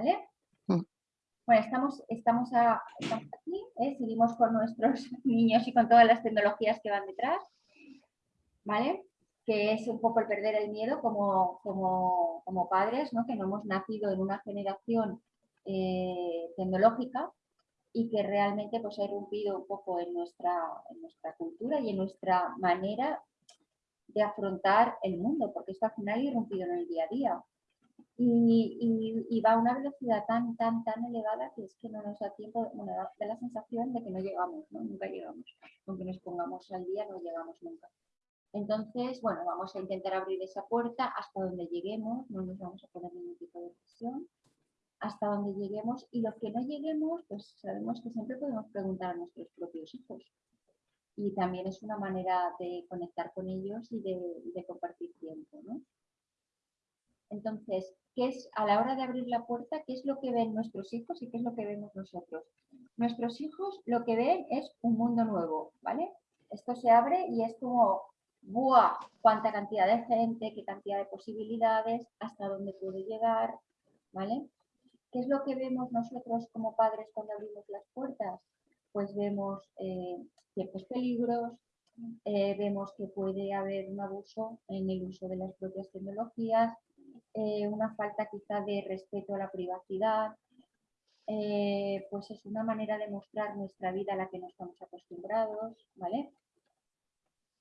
¿Vale? Mm. Bueno, estamos, estamos, a- estamos aquí, ¿eh? seguimos con nuestros niños y con todas las tecnologías que van detrás, ¿vale? Que es un poco el perder el miedo como, como, como padres, ¿no? Que no hemos nacido en una generación eh, tecnológica y que realmente pues, ha irrumpido un poco en nuestra, en nuestra cultura y en nuestra manera de afrontar el mundo, porque esto al final ha irrumpido en el día a día. Y, y- y va a una velocidad tan, tan, tan elevada que es que no nos da tiempo, bueno, da la sensación de que no llegamos, ¿no? Nunca llegamos. Aunque nos pongamos al día, no llegamos nunca. Entonces, bueno, vamos a intentar abrir esa puerta hasta donde lleguemos, no nos vamos a poner ningún tipo de presión, hasta donde lleguemos y lo que no lleguemos, pues sabemos que siempre podemos preguntar a nuestros propios hijos. Y también es una manera de conectar con ellos y de, de compartir tiempo, ¿no? Entonces, ¿qué es a la hora de abrir la puerta? ¿Qué es lo que ven nuestros hijos y qué es lo que vemos nosotros? Nuestros hijos lo que ven es un mundo nuevo, ¿vale? Esto se abre y es como, ¡buah! ¡Cuánta cantidad de gente, qué cantidad de posibilidades, hasta dónde puede llegar, ¿vale? ¿Qué es lo que vemos nosotros como padres cuando abrimos las puertas? Pues vemos eh, ciertos peligros, eh, vemos que puede haber un abuso en el uso de las propias tecnologías, eh, una falta quizá de respeto a la privacidad, eh, pues es una manera de mostrar nuestra vida a la que no estamos acostumbrados, ¿vale?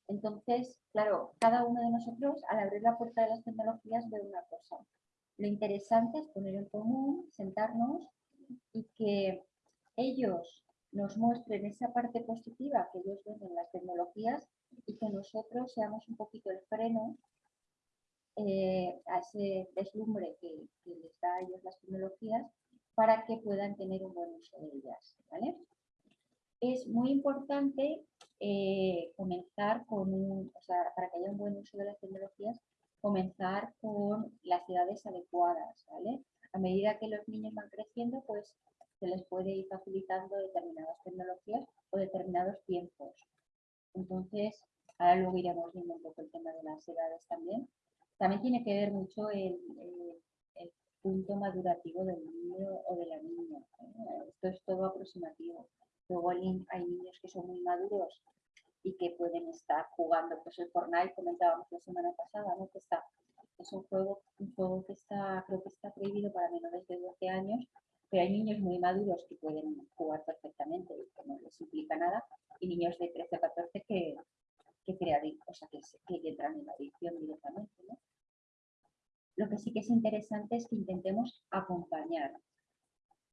Entonces, claro, cada uno de nosotros al abrir la puerta de las tecnologías ve una cosa. Lo interesante es poner en común, sentarnos y que ellos nos muestren esa parte positiva que ellos ven en las tecnologías y que nosotros seamos un poquito el freno eh, a ese deslumbre que, que les da a ellos las tecnologías para que puedan tener un buen uso de ellas. ¿vale? Es muy importante eh, comenzar con un, o sea, para que haya un buen uso de las tecnologías, comenzar con las edades adecuadas. ¿vale? A medida que los niños van creciendo, pues se les puede ir facilitando determinadas tecnologías o determinados tiempos. Entonces, ahora luego iremos viendo un poco el tema de las edades también. También tiene que ver mucho el, el- el punto madurativo del niño o de la niña. ¿eh? Esto es todo aproximativo. Luego hay niños que son muy maduros y que pueden estar jugando, pues el Fortnite comentábamos la semana pasada, ¿no? que está, es un juego, un juego que está, creo que está prohibido para menores de 12 años, pero hay niños muy maduros que pueden jugar perfectamente y que no les implica nada, y niños de 13 o 14 que, que, crean- o sea, que, que entran en la adicción directamente. ¿no? Lo que sí que es interesante es que intentemos acompañar,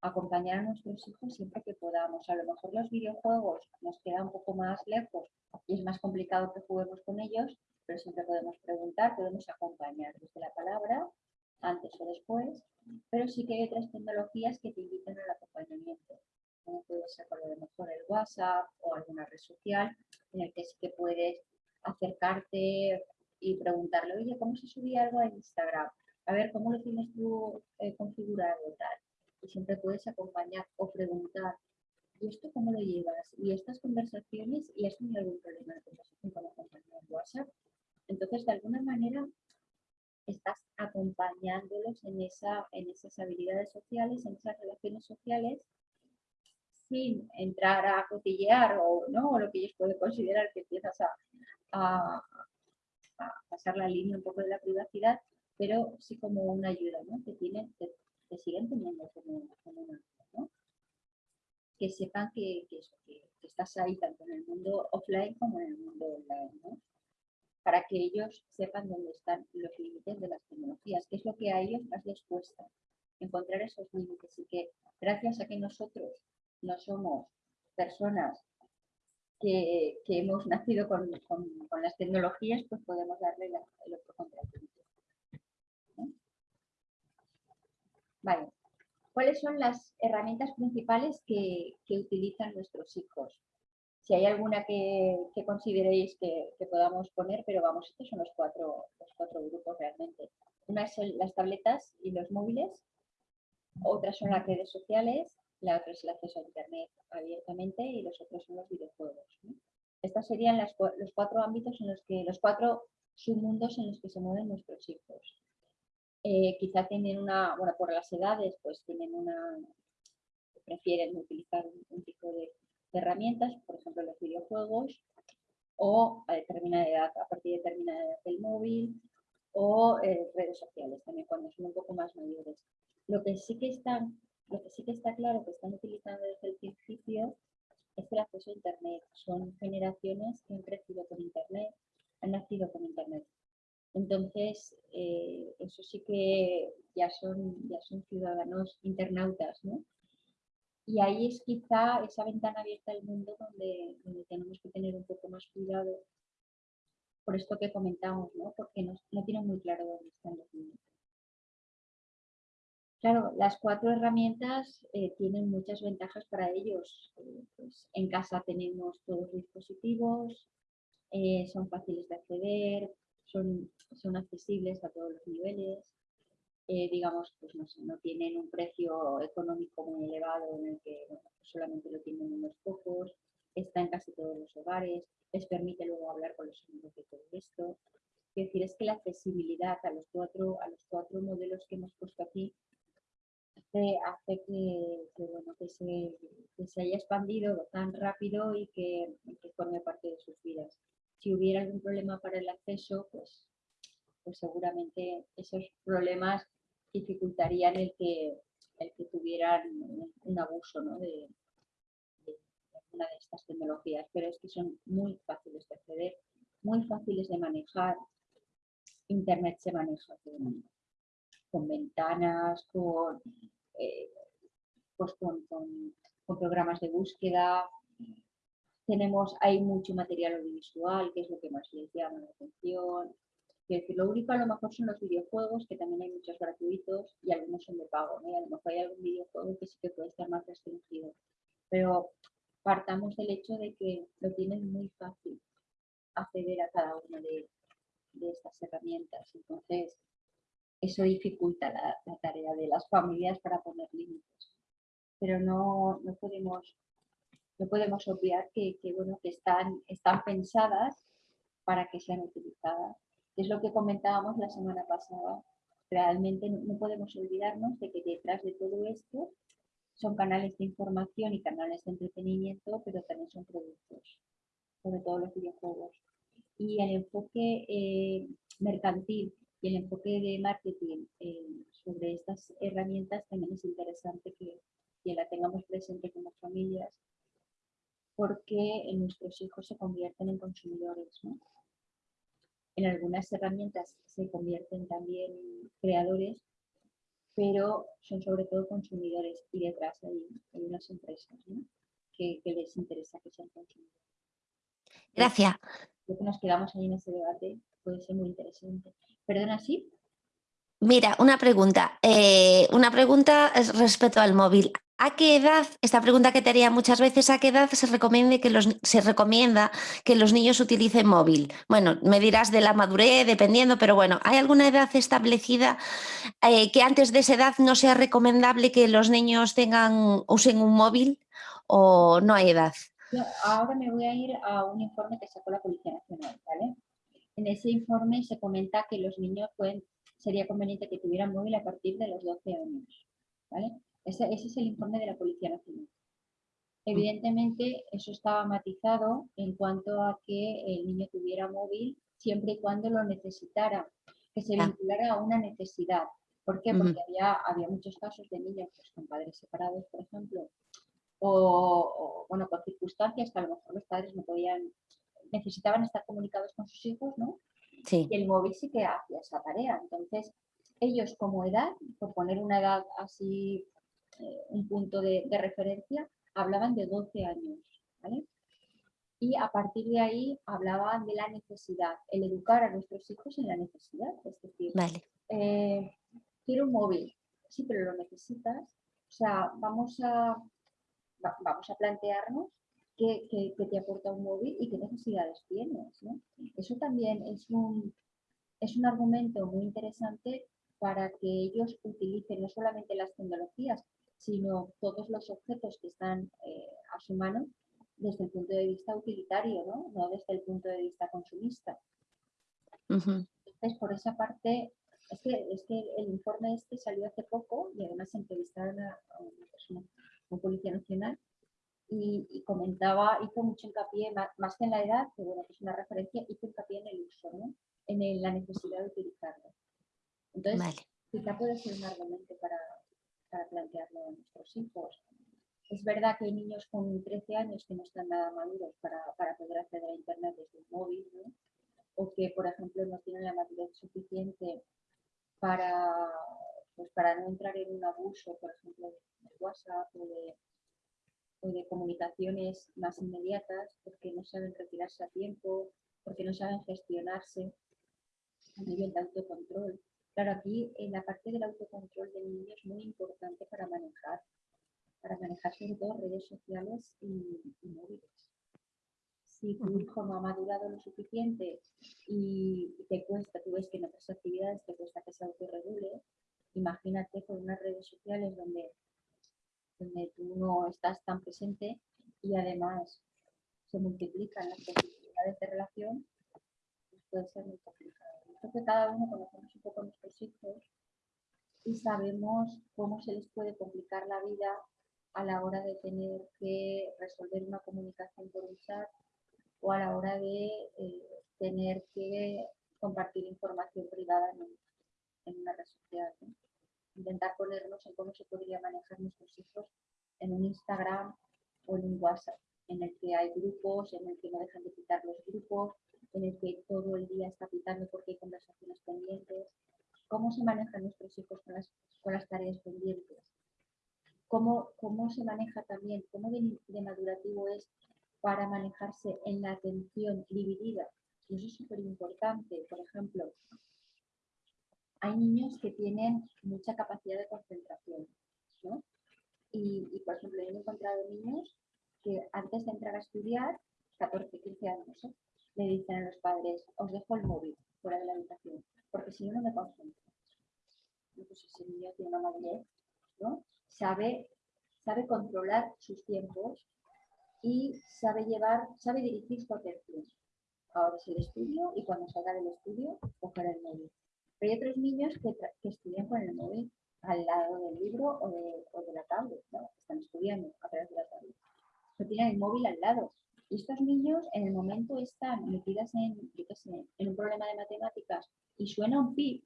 acompañar a nuestros hijos siempre que podamos. A lo mejor los videojuegos nos quedan un poco más lejos y es más complicado que juguemos con ellos, pero siempre podemos preguntar, podemos acompañar desde la palabra, antes o después, pero sí que hay otras tecnologías que te invitan al acompañamiento, como puede ser lo mejor el WhatsApp o alguna red social en el que sí que puedes acercarte y preguntarle, oye, ¿cómo se subía algo a Instagram? A ver, ¿cómo lo tienes tú eh, configurado? Tal. Y siempre puedes acompañar o preguntar, ¿y esto cómo lo llevas? ¿Y estas conversaciones? ¿Y has tenido algún problema de conversación con la compañía en WhatsApp? Entonces, de alguna manera, estás acompañándolos en, esa, en esas habilidades sociales, en esas relaciones sociales, sin entrar a cotillear o, ¿no? o lo que ellos pueden considerar que empiezas a, a- a pasar la línea un poco de la privacidad, pero sí como una ayuda, ¿no? que, tienen, que, que siguen teniendo como, como una ¿no? que sepan que, que eso, que- que estás ahí tanto en el mundo offline como en el mundo online, ¿no? para que ellos sepan dónde están los límites de las tecnologías, qué es lo que a ellos más les cuesta, encontrar esos límites y que gracias a que nosotros no somos personas que, hemos nacido con, las tecnologías, pues podemos darle el otro contrapunto. ¿no? Vale. ¿Cuáles son las herramientas principales que, utilizan nuestros hijos? Si hay alguna que, consideréis que, que podamos poner, pero vamos, estos son los cuatro, los cuatro grupos realmente. Una son las tabletas y los móviles, otras son las redes sociales, la otra es el acceso a Internet abiertamente y los otros son los videojuegos. ¿no? Estos serían las los cuatro ámbitos en los que, los cuatro submundos en los que se mueven nuestros hijos. eh, quizá tienen una, bueno, por las edades, pues tienen una, prefieren utilizar un, tipo de, herramientas, por ejemplo los videojuegos, o a determinada edad, a partir de determinada edad del móvil, o eh, redes sociales también cuando son un poco más mayores. Lo que sí que están, lo que sí que está claro que están utilizando desde el principio es el acceso a internet. Son generaciones que han crecido con internet, han nacido con internet. Entonces, eh, eso sí que ya son, ya son ciudadanos internautas, ¿no? Y ahí es quizá esa ventana abierta al mundo donde, tenemos que tener un poco más cuidado por esto que comentamos, ¿no? Porque no, no tienen muy claro dónde están los niños. Claro, las cuatro herramientas eh, tienen muchas ventajas para ellos. Eh, pues, en casa tenemos todos los dispositivos, son fáciles de acceder, son, accesibles a todos los niveles, eh, digamos, pues no, tienen un precio económico muy elevado en el que solamente lo tienen unos pocos, está en casi todos los hogares, les permite luego hablar con los amigos de todo esto. Es decir, es que la accesibilidad a los cuatro, a los cuatro modelos que hemos puesto aquí hace, hace que, bueno, que, se, haya expandido tan rápido y que, forme parte de sus vidas. Si hubiera algún problema para el acceso, pues, pues seguramente esos problemas dificultarían el que, el que tuvieran un abuso de, de, una de estas tecnologías, pero es que son muy fáciles de acceder, muy fáciles de manejar. Internet se maneja con, ventanas, con, eh, pues con, con programas de búsqueda, tenemos, hay mucho material audiovisual, que es lo que más les llama la atención. Es decir, lo único a lo mejor son los videojuegos, que también hay muchos gratuitos y algunos son de pago. ¿no? a lo mejor hay algún videojuego que sí que puede estar más restringido. Pero partamos del hecho de que lo tienen muy fácil acceder a cada una de, estas herramientas. Entonces, eso dificulta la, la, tarea de las familias para poner límites. Pero no, no podemos no podemos obviar que, bueno, que están, están pensadas para que sean utilizadas. Es lo que comentábamos la semana pasada. Realmente no, podemos olvidarnos de que detrás de todo esto son canales de información y canales de entretenimiento, pero también son productos, sobre todo los videojuegos. Y el enfoque eh, mercantil y el enfoque de marketing eh, sobre estas herramientas también es interesante que, que la tengamos presente como familias porque nuestros hijos se convierten en consumidores. En algunas herramientas se convierten también en creadores, pero son sobre todo consumidores y detrás hay, unas empresas que, les interesa que sean consumidores. Gracias. Lo que nos quedamos ahí en ese debate puede ser muy interesante. Perdona, ¿sí? Mira, una pregunta. Eh, una pregunta respecto al móvil. ¿A qué edad, esta pregunta que te haría muchas veces, ¿a qué edad se, que los, se recomienda que los niños utilicen móvil? Bueno, me dirás de la madurez, dependiendo, pero bueno, ¿hay alguna edad establecida eh, que antes de esa edad no sea recomendable que los niños tengan, usen un móvil o no hay edad? ahora me voy a ir a un informe que sacó la Policía Nacional, ¿vale? En ese informe se comenta que los niños pueden, sería conveniente que tuvieran móvil a partir de los 12 años, ¿vale? Ese, es el informe de la Policía Nacional. Evidentemente, eso estaba matizado en cuanto a que el niño tuviera móvil siempre y cuando lo necesitara, que se vinculara a una necesidad. ¿Por qué? Porque había, había muchos casos de niños pues, con padres separados, por ejemplo, o, bueno, con circunstancias que a lo mejor los padres no podían, necesitaban estar comunicados con sus hijos, ¿no? Sí. Y el móvil sí que hacía esa tarea. Entonces, ellos como edad, por poner una edad así eh, un punto de, referencia, hablaban de 12 años. Y a partir de ahí hablaban de la necesidad, el educar a nuestros hijos en la necesidad. Es decir, eh, quiero un móvil, sí, pero lo necesitas. O sea, vamos a, vamos a plantearnos qué, te aporta un móvil y qué necesidades tienes. Eso también es un, es un argumento muy interesante para que ellos utilicen no solamente las tecnologías, sino todos los objetos que están eh, a su mano desde el punto de vista utilitario, ¿no? desde el punto de vista consumista. Entonces, por esa parte, Es que, es que el informe este salió hace poco y además entrevistaron a, a una persona, un policía nacional, y, y comentaba, hizo mucho hincapié, más, más que en la edad, que bueno, es una referencia, hizo hincapié en el uso, ¿no? en el- la necesidad de utilizarlo. Entonces, Vale. quizá puede ser un argumento para, para plantearlo a nuestros hijos. Es verdad que hay niños con 13 años que no están nada maduros para, para poder acceder a Internet desde un móvil, ¿no? o que, por ejemplo, no tienen la madurez suficiente para, pues, para no entrar en un abuso, por ejemplo, de WhatsApp o de, o de comunicaciones más inmediatas, porque no saben retirarse a tiempo, porque no saben gestionarse a nivel de autocontrol. Claro, aquí en la parte del autocontrol del niño es muy importante para manejar, para manejar sobre todo redes sociales y, y móviles. Si tu hijo no ha madurado lo suficiente y te cuesta, tú ves que en otras actividades te cuesta que se autorregule, imagínate con unas redes sociales donde, donde tú no estás tan presente y además se multiplican las posibilidades de relación, pues puede ser muy complicado. Creo que cada uno conocemos un poco a nuestros hijos y sabemos cómo se les puede complicar la vida a la hora de tener que resolver una comunicación por un chat o a la hora de eh, tener que compartir información privada en, un- en una red social. Intentar ponernos en cómo se podría manejar nuestros hijos en un Instagram o en un WhatsApp, en el que hay grupos, en el que no dejan de quitar los grupos, en el que todo el día está pitando porque hay conversaciones pendientes. ¿Cómo se manejan nuestros hijos con las, con las tareas pendientes? ¿Cómo, cómo se maneja también, cómo de, de madurativo es para manejarse en la atención dividida? Eso es súper importante. Por ejemplo, hay niños que tienen mucha capacidad de concentración, ¿no? Y, por ejemplo, he encontrado niños que antes de entrar a estudiar, 14, 15 años, ¿eh? le dicen a los padres, os dejo el móvil fuera de la habitación, porque si no, no me concentro. Y pues ese niño tiene una madurez, ¿no? Sabe, sabe controlar sus tiempos y sabe llevar, sabe dirigir su atención. Ahora es el estudio y cuando salga del estudio, coger el móvil. Pero hay otros niños que, que estudian con el móvil al lado del libro o de, o de la tablet, ¿no? Están estudiando a través de la tablet. Pero tienen el móvil al lado. Y estos niños en el momento están metidas en, yo qué sé, en un problema de matemáticas y suena un pip,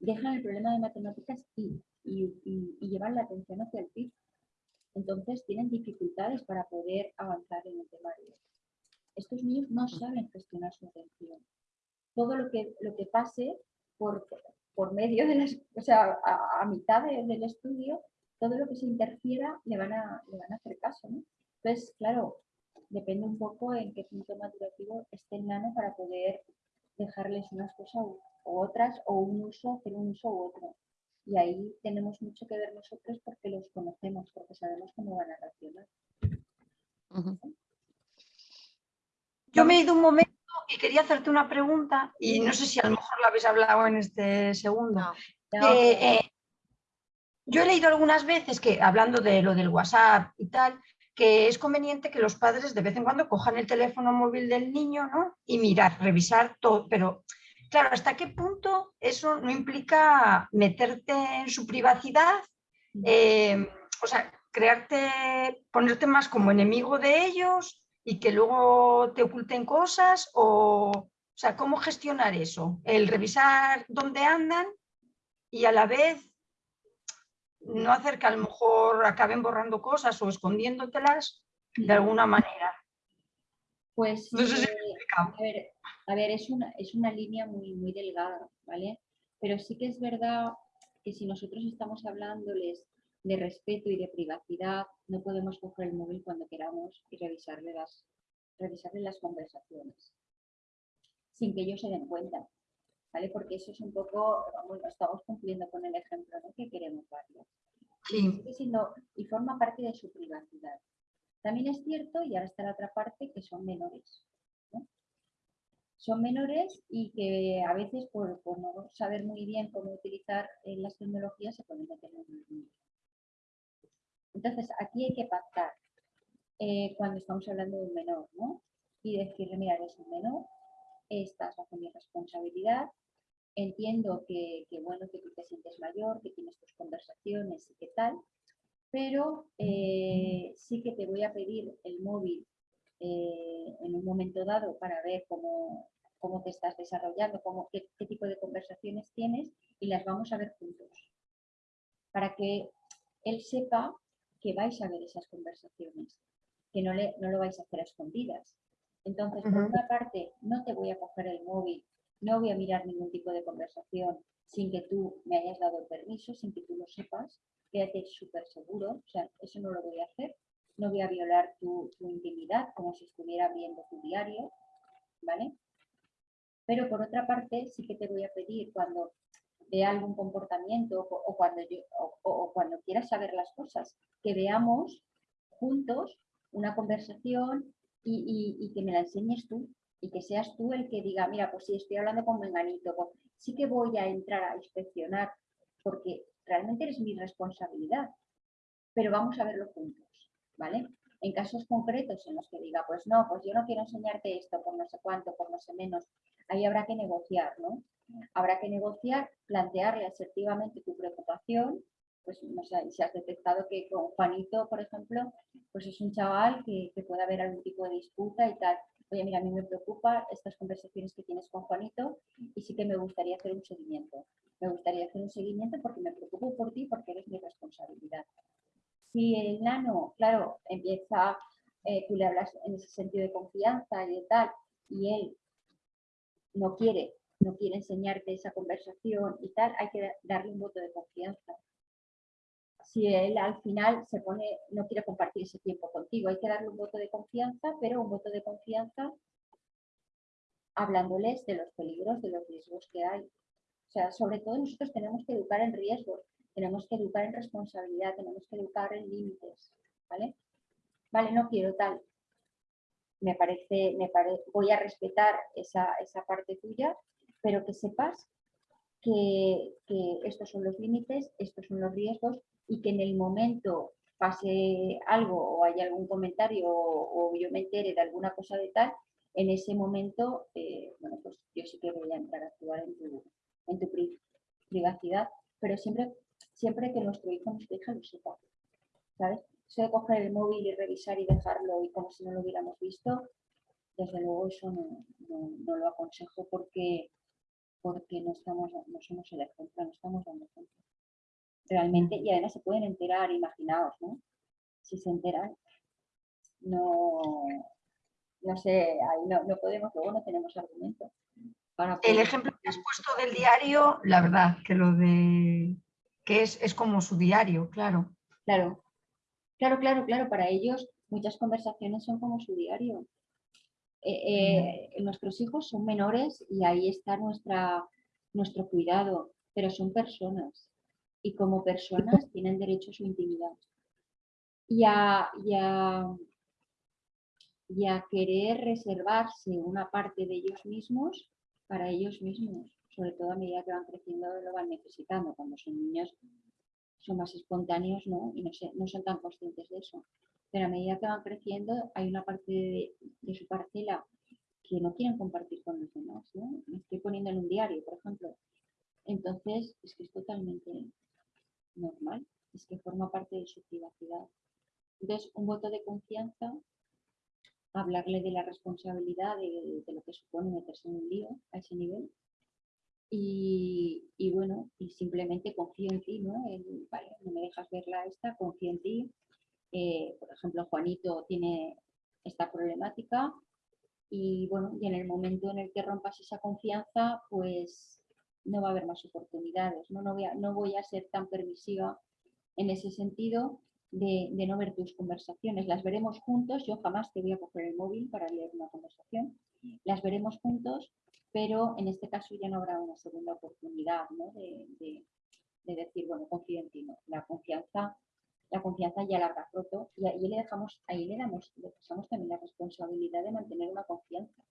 dejan el problema de matemáticas y, y, y- y llevan la atención hacia el pip. Entonces tienen dificultades para poder avanzar en el temario. Estos niños no saben gestionar su atención. Todo lo que, lo que pase por, por medio de las, o sea, a, a mitad de- del estudio, todo lo que se interfiera le van a, le van a hacer caso, ¿no? Entonces, claro, depende un poco en qué punto madurativo esté el nano para poder dejarles unas cosas u, u otras o un uso, hacer un uso u otro. Y ahí tenemos mucho que ver nosotros porque los conocemos, porque sabemos cómo van a reaccionar. Yo me he ido un momento y quería hacerte una pregunta y no sé si a lo mejor la habéis hablado en este segundo. No. Eh, yo he leído algunas veces que, hablando de lo del WhatsApp y tal, que es conveniente que los padres de vez en cuando cojan el teléfono móvil del niño ¿no? y mirar, revisar todo. Pero, claro, ¿hasta qué punto eso no implica meterte en su privacidad? Eh, o sea, crearte, ponerte más como enemigo de ellos y que luego te oculten cosas o, o sea, ¿cómo gestionar eso? El revisar dónde andan y a la vez no hacer que a lo mejor acaben borrando cosas o escondiéndotelas de alguna manera. Pues No sé si eh. A ver, a ver, es una, es una línea muy, muy delgada, ¿vale? Pero sí que es verdad que si nosotros estamos hablándoles de respeto y de privacidad, no podemos coger el móvil cuando queramos y revisarle las, revisarle las conversaciones, sin que ellos se den cuenta, ¿vale? Porque eso es un poco, bueno, estamos cumpliendo con el ejemplo ¿no? que queremos darles. Sí, siendo- y forma parte de su privacidad. También es cierto, y ahora está la otra parte, que son menores. ¿no? Son menores y que a veces por, por no saber muy bien cómo utilizar eh, las tecnologías se pueden meter en un. Entonces, aquí hay que pactar eh, cuando estamos hablando de un menor, ¿no? Y decirle, mira, eres un menor, estás bajo mi responsabilidad, entiendo que, que, bueno, que tú te sientes mayor, que tienes tus conversaciones y qué tal, pero eh, sí que te voy a pedir el móvil eh, en un momento dado para ver cómo, cómo te estás desarrollando, cómo, qué tipo de conversaciones tienes y las vamos a ver juntos. Para que él sepa que vais a ver esas conversaciones, que no, le, no lo vais a hacer a escondidas. Entonces, por una parte, no te voy a coger el móvil, no voy a mirar ningún tipo de conversación sin que tú me hayas dado el permiso, sin que tú lo sepas, quédate súper seguro, o sea, eso no lo voy a hacer, no voy a violar tu, tu intimidad como si estuviera viendo tu diario, ¿vale? Pero por otra parte, sí que te voy a pedir cuando vea algún comportamiento o, cuando, yo, o, cuando quieras saber las cosas, que veamos juntos una conversación y, que me la enseñes tú y que seas tú el que diga, mira, pues si estoy hablando con Menganito, sí que voy a entrar a inspeccionar porque realmente eres mi responsabilidad, pero vamos a verlo juntos, ¿vale? En casos concretos en los que diga, pues no, pues yo no quiero enseñarte esto por no sé cuánto, por no sé menos, ahí habrá que negociar, ¿no? Habrá que negociar, plantearle asertivamente tu preocupación, pues no sé, si has detectado que con Juanito, por ejemplo, pues es un chaval que, puede haber algún tipo de disputa y tal. Oye, mira, a mí me preocupa estas conversaciones que tienes con Juanito y sí que me gustaría hacer un seguimiento. Me gustaría hacer un seguimiento porque me preocupo por ti porque eres mi responsabilidad. Si el nano, claro, empieza, eh, tú le hablas en ese sentido de confianza y de tal, y él no quiere, no quiere enseñarte esa conversación y tal, hay que darle un voto de confianza. Si él al final se pone, no quiere compartir ese tiempo contigo, hay que darle un voto de confianza, pero un voto de confianza hablándoles de los peligros, de los riesgos que hay. O sea, sobre todo nosotros tenemos que educar en riesgos, tenemos que educar en responsabilidad, tenemos que educar en límites, ¿vale? Vale, no quiero tal, me parece, me voy a respetar esa, parte tuya, pero que sepas que, estos son los límites, estos son los riesgos y que en el momento pase algo o haya algún comentario o, yo me entere de alguna cosa de tal, en ese momento, eh, bueno, pues yo sí que voy a entrar a actuar en tu, en tu privacidad, pero siempre, siempre que nuestro hijo, nuestra hija lo sepa, ¿sabes? Eso de coger el móvil y revisar y dejarlo como si no lo hubiéramos visto, desde luego eso no, lo aconsejo porque, porque no, estamos, no somos el ejemplo, no estamos dando ejemplo. Realmente, y además se pueden enterar, imaginaos, ¿no? Si se enteran, no, no sé, ahí no, no podemos, luego no tenemos argumento. El ejemplo que has puesto del diario, la verdad, que lo de que es, es como su diario, claro. Claro, Claro, claro, claro, para ellos muchas conversaciones son como su diario. Eh, eh, nuestros hijos son menores y ahí está nuestra, nuestro cuidado, pero son personas y como personas tienen derecho a su intimidad. Y a, y a querer reservarse una parte de ellos mismos para ellos mismos, sobre todo a medida que van creciendo lo van necesitando. Cuando son niños son más espontáneos ¿no? y no, no son tan conscientes de eso. Pero a medida que van creciendo hay una parte de, su parcela que no quieren compartir con los demás. ¿no? Me estoy poniendo en un diario, por ejemplo. Entonces, es que es totalmente normal, es que forma parte de su privacidad. Entonces, un voto de confianza, hablarle de la responsabilidad de, lo que supone meterse en un lío a ese nivel, y, bueno, y simplemente confío en ti, ¿no? vale, no me dejas verla esta, confío en ti. Eh, por ejemplo, Juanito tiene esta problemática y bueno, y en el momento en el que rompas esa confianza, pues no va a haber más oportunidades, ¿no? No voy a, no voy a ser tan permisiva en ese sentido de, de, no ver tus conversaciones. Las veremos juntos, yo jamás te voy a coger el móvil para leer una conversación. Las veremos juntos pero en este caso ya no habrá una segunda oportunidad de, decir, bueno, confío en ti, La confianza, la confianza ya la habrá roto y ahí le dejamos, ahí le damos, le pasamos también la responsabilidad de mantener una confianza.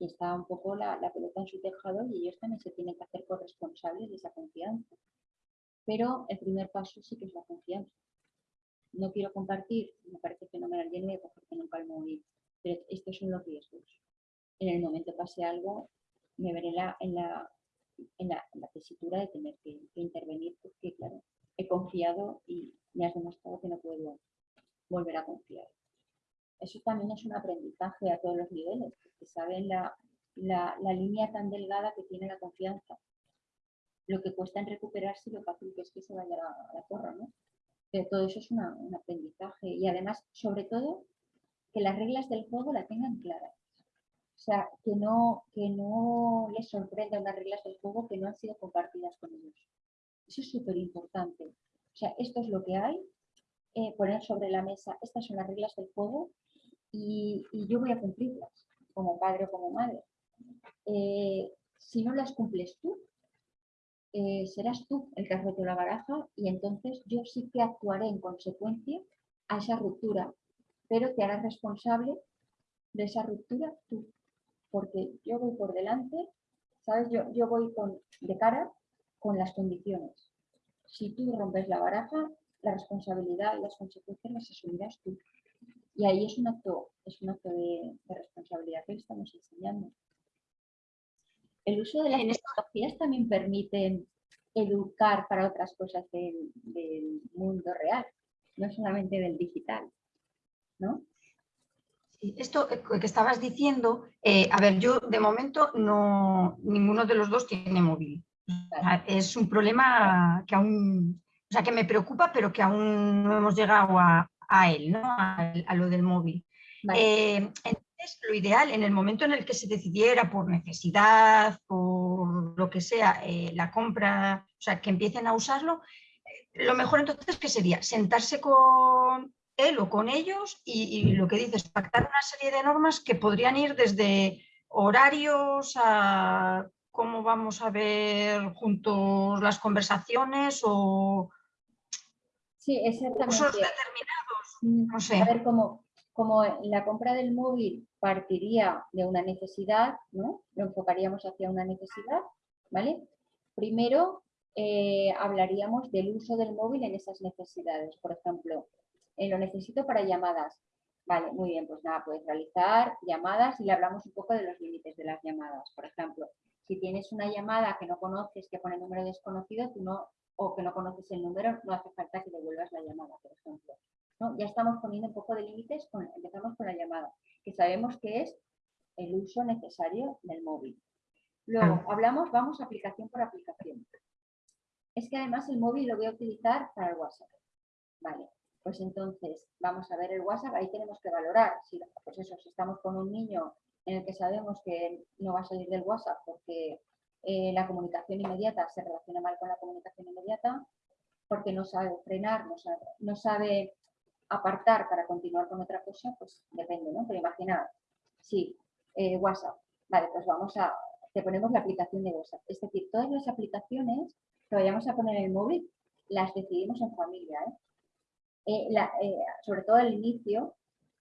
Y está un poco la, pelota en su tejado y ellos también se tienen que hacer corresponsables de esa confianza. Pero el primer paso sí que es la confianza. No quiero compartir, me parece fenomenal, yo no voy a cogerte nunca el móvil, pero estos son los riesgos en el momento pase algo, me veré en la en la, en la tesitura de tener que, que intervenir porque, claro, he confiado y me has demostrado que no puedo volver a confiar. Eso también es un aprendizaje a todos los niveles, porque saben la, la, línea tan delgada que tiene la confianza. Lo que cuesta en recuperarse y lo fácil que es que se vaya a la, a la porra, ¿no? Pero todo eso es un aprendizaje y además, sobre todo, que las reglas del juego la tengan claras. O sea, que no, que no les sorprenda unas reglas del juego que no han sido compartidas con ellos. Eso es súper importante. O sea, esto es lo que hay, eh, poner sobre la mesa, estas son las reglas del juego y, yo voy a cumplirlas como padre o como madre. Eh, si no las cumples tú, eh, serás tú el que has roto la baraja y entonces yo sí que actuaré en consecuencia a esa ruptura, pero te harás responsable de esa ruptura tú, porque yo voy por delante, ¿sabes? Yo, yo voy con, de cara con las condiciones. Si tú rompes la baraja, la responsabilidad y las consecuencias las asumirás tú. Y ahí es un acto, es un acto de, de responsabilidad que le estamos enseñando. El uso de las tecnologías también permite educar para otras cosas del, del mundo real, no solamente del digital, ¿no? Esto que estabas diciendo, eh, a ver, yo de momento no, ninguno de los dos tiene móvil. Es un problema que aún, o sea, que me preocupa, pero que aún no hemos llegado a, a él, ¿no? A, a lo del móvil. Vale. Eh, entonces, lo ideal, en el momento en el que se decidiera por necesidad, por lo que sea, eh, la compra, o sea, que empiecen a usarlo, eh, lo mejor entonces que sería sentarse con él o con ellos y, y lo que dices, pactar una serie de normas que podrían ir desde horarios a cómo vamos a ver juntos las conversaciones o Sí, exactamente. determinados, Mm, no sé. A ver, como, como la compra del móvil partiría de una necesidad, ¿no? Lo enfocaríamos hacia una necesidad, ¿vale? Primero eh, hablaríamos del uso del móvil en esas necesidades. Por ejemplo, eh, lo necesito para llamadas. Vale, muy bien, pues nada, puedes realizar llamadas y le hablamos un poco de los límites de las llamadas. Por ejemplo, si tienes una llamada que no conoces, que pone número desconocido, tú no, o que no conoces el número, no hace falta que devuelvas la llamada, por ejemplo. ¿no? Ya estamos poniendo un poco de límites, con- empezamos con la llamada, que sabemos que es el uso necesario del móvil. Luego, hablamos, vamos aplicación por aplicación. Es que además el móvil lo voy a utilizar para el WhatsApp. Vale, pues entonces vamos a ver el WhatsApp, ahí tenemos que valorar, si, pues eso, si estamos con un niño en el que sabemos que no va a salir del WhatsApp porque eh, la comunicación inmediata se relaciona mal con la comunicación inmediata, porque no sabe frenar, no sabe, no sabe apartar para continuar con otra cosa, pues depende, ¿no? Pero imagina, sí, eh, WhatsApp, vale, pues vamos a, te ponemos la aplicación de WhatsApp. Es decir, todas las aplicaciones que vayamos a poner en el móvil, las decidimos en familia, ¿eh? Eh, sobre todo al inicio,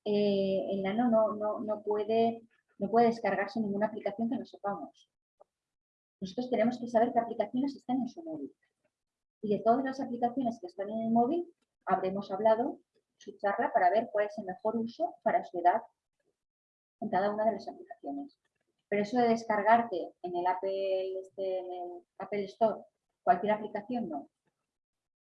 el nano no, no, no, puede, no puede descargarse ninguna aplicación que no sepamos. Nosotros tenemos que saber qué aplicaciones están en su móvil. Y de todas las aplicaciones que están en el móvil, habremos hablado su charla para ver cuál es el mejor uso para su edad en cada una de las aplicaciones. Pero eso de descargarte en el Apple, este, Store cualquier aplicación, no.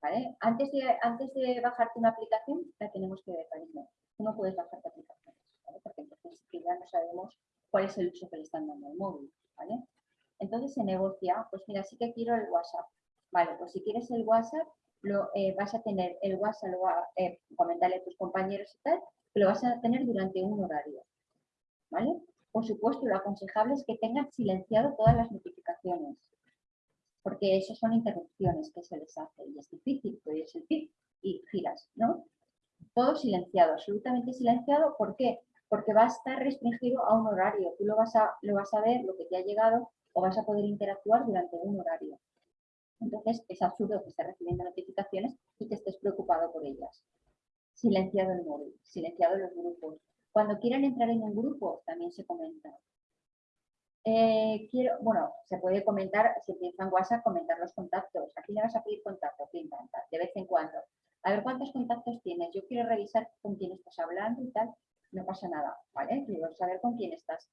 ¿Vale? Antes, de, antes de bajarte una aplicación, la tenemos que ver, cariño. No puedes bajarte aplicaciones, ¿vale? porque entonces ya no sabemos cuál es el uso que le están dando al móvil. ¿vale? Entonces se negocia, pues mira, sí que quiero el WhatsApp. Vale, pues si quieres el WhatsApp, lo, eh, vas a tener el WhatsApp, lo va, eh, comentarle a tus compañeros y tal, que lo vas a tener durante un horario. ¿Vale? Por supuesto, lo aconsejable es que tengan silenciado todas las notificaciones, porque eso son interrupciones que se les hace y es difícil, puedes pip y giras, ¿no? Todo silenciado, absolutamente silenciado, ¿por qué? Porque va a estar restringido a un horario, tú lo vas a, lo vas a ver, lo que te ha llegado, o vas a poder interactuar durante un horario. Entonces, es absurdo que estés recibiendo notificaciones y que estés preocupado por ellas. Silenciado el móvil, silenciado los grupos. Cuando quieran entrar en un grupo, también se comenta. Eh, bueno, se puede comentar, si utilizan WhatsApp, comentar los contactos. Aquí le vas a pedir contacto, pam, pam, de vez en cuando. A ver cuántos contactos tienes. Yo quiero revisar con quién estás hablando y tal. No pasa nada, ¿vale? Quiero saber con quién estás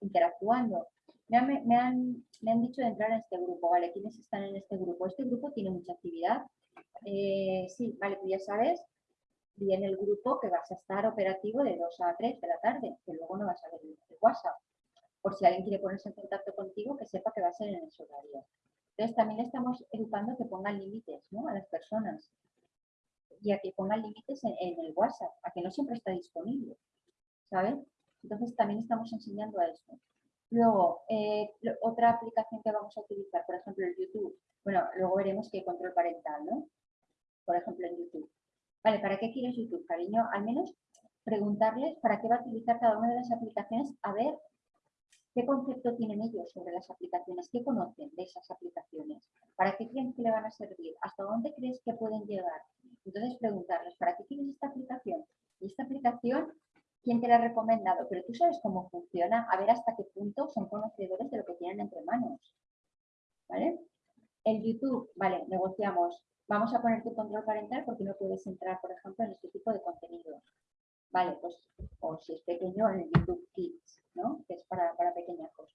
interactuando. me han, me, han, me han dicho de entrar en este grupo, ¿vale? ¿Quiénes están en este grupo? Este grupo tiene mucha actividad. Eh, sí, vale, tú ya sabes, viene el grupo que vas a estar operativo de 2 a 3 de la tarde, que luego no vas a ver el WhatsApp. Por si alguien quiere ponerse en contacto contigo, que sepa que va a ser en ese horario. Entonces también estamos educando que pongan límites ¿no? a las personas y a que pongan límites en, en, el WhatsApp, a que no siempre está disponible, ¿sabes? Entonces también estamos enseñando a eso. Luego, eh, otra aplicación que vamos a utilizar, por ejemplo, el YouTube. Bueno, luego veremos que control parental, ¿no? Por ejemplo, en YouTube. Vale, ¿para qué quieres YouTube, cariño? Al menos preguntarles para qué va a utilizar cada una de las aplicaciones, a ver qué concepto tienen ellos sobre las aplicaciones, qué conocen de esas aplicaciones, para qué creen que le van a servir, hasta dónde crees que pueden llegar. Entonces, preguntarles, ¿para qué quieres esta aplicación? Y esta aplicación quién te la ha recomendado, pero tú sabes cómo funciona, a ver hasta qué punto son conocedores de lo que tienen entre manos. ¿Vale? El YouTube, vale, negociamos. Vamos a poner tu control parental porque no puedes entrar, por ejemplo, en este tipo de contenido. Vale, pues, o si es pequeño, en el YouTube Kids, ¿no? Que es para, para pequeñajos.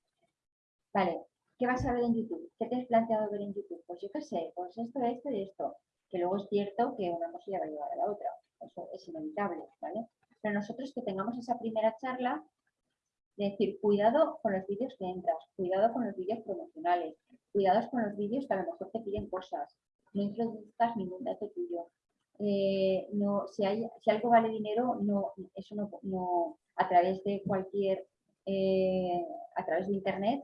Vale, ¿qué vas a ver en YouTube? ¿Qué te has planteado ver en YouTube? Pues yo qué sé, pues esto, esto y esto. Que luego es cierto que una cosa ya va a llevar a la otra. Eso es inevitable, ¿vale? Pero nosotros que tengamos esa primera charla de decir, cuidado con los vídeos que entras, cuidado con los vídeos promocionales, cuidado con los vídeos que a lo mejor te piden cosas, no introduzcas ningún dato tuyo. Eh, no, si, algo vale dinero, no, eso no, a través de cualquier, eh, a través de internet,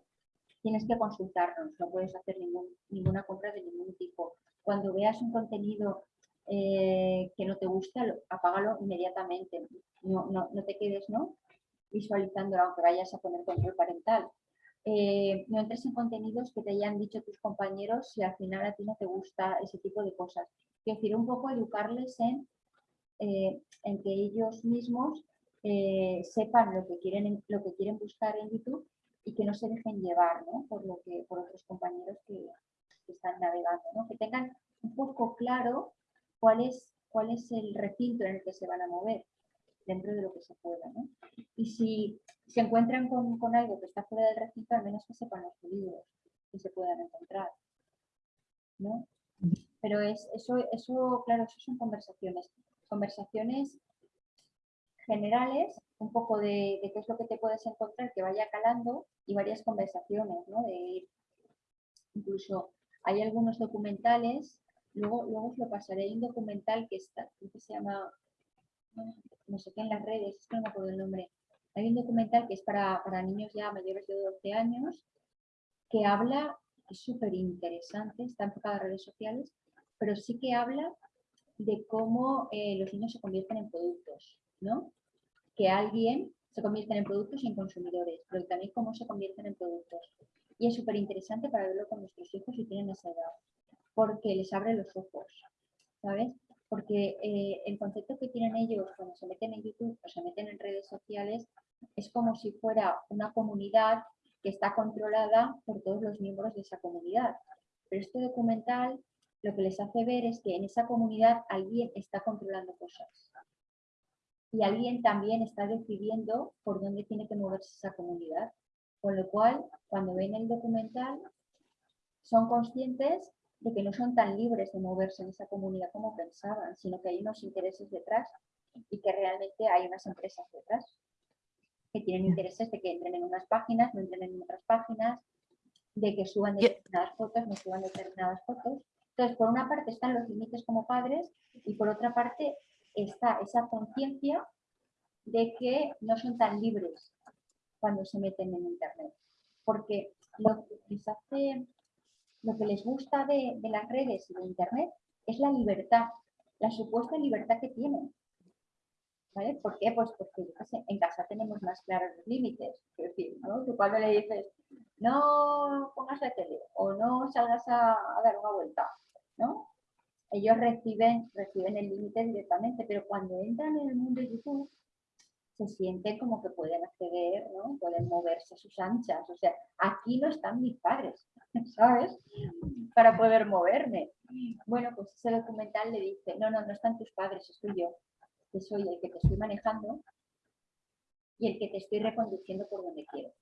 tienes que consultarnos, no puedes hacer ningún, ninguna compra de ningún tipo. Cuando veas un contenido eh, que no te gusta, apágalo inmediatamente. No, no, no te quedes ¿no? visualizando aunque vayas a poner control parental. Eh, no entres en contenidos que te hayan dicho tus compañeros si al final a ti no te gusta ese tipo de cosas. Quiero decir, un poco educarles en, eh, en que ellos mismos sepan lo que, quieren, lo que quieren buscar en YouTube y que no se dejen llevar ¿no? por, lo que, por otros compañeros que, que están navegando. ¿no? Que tengan un poco claro cuál es, cuál es el recinto en el que se van a mover dentro de lo que se pueda. ¿no? Y si se encuentran con, con, algo que está fuera del recinto, al menos que sepan los peligros que se puedan encontrar. ¿no? Pero es, eso, eso, claro, eso son conversaciones. Conversaciones generales, un poco de, de, qué es lo que te puedes encontrar, que vaya calando, y varias conversaciones, ¿no? De incluso hay algunos documentales Luego, luego os lo pasaré. Hay un documental que está, que se llama, no sé qué en las redes, es que no me acuerdo el nombre. Hay un documental que es para, para niños ya mayores de 12 años, que habla, es súper interesante, está enfocado a redes sociales, pero sí que habla de cómo eh, los niños se convierten en productos, ¿no? Que alguien se convierten en productos y en consumidores, pero también cómo se convierten en productos. Y es súper interesante para verlo con nuestros hijos si tienen esa edad porque les abre los ojos, ¿sabes? Porque eh, el concepto que tienen ellos cuando se meten en YouTube o se meten en redes sociales es como si fuera una comunidad que está controlada por todos los miembros de esa comunidad. Pero este documental lo que les hace ver es que en esa comunidad alguien está controlando cosas. Y alguien también está decidiendo por dónde tiene que moverse esa comunidad. Con lo cual, cuando ven el documental, son conscientes de que no son tan libres de moverse en esa comunidad como pensaban, sino que hay unos intereses detrás y que realmente hay unas empresas detrás que tienen intereses de que entren en unas páginas, no entren en otras páginas, de que suban determinadas fotos, no suban determinadas fotos. Entonces, por una parte están los límites como padres y por otra parte está esa conciencia de que no son tan libres cuando se meten en Internet. Porque lo que les hace lo que les gusta de, las redes y de Internet es la libertad, la supuesta libertad que tienen. ¿Vale? ¿Por qué? Pues porque en casa tenemos más claros los límites. Es decir, ¿no? Tú cuando le dices, no pongas la tele o no salgas a, dar una vuelta, ¿no? Ellos reciben, reciben el límite directamente, pero cuando entran en el mundo de YouTube, se sienten como que pueden acceder, ¿no? Pueden moverse a sus anchas. O sea, aquí no están mis padres, ¿sabes? Para poder moverme. Bueno, pues ese documental le dice, no, no, no están tus padres, estoy yo, que soy el que te estoy manejando y el que te estoy reconduciendo por donde quiero.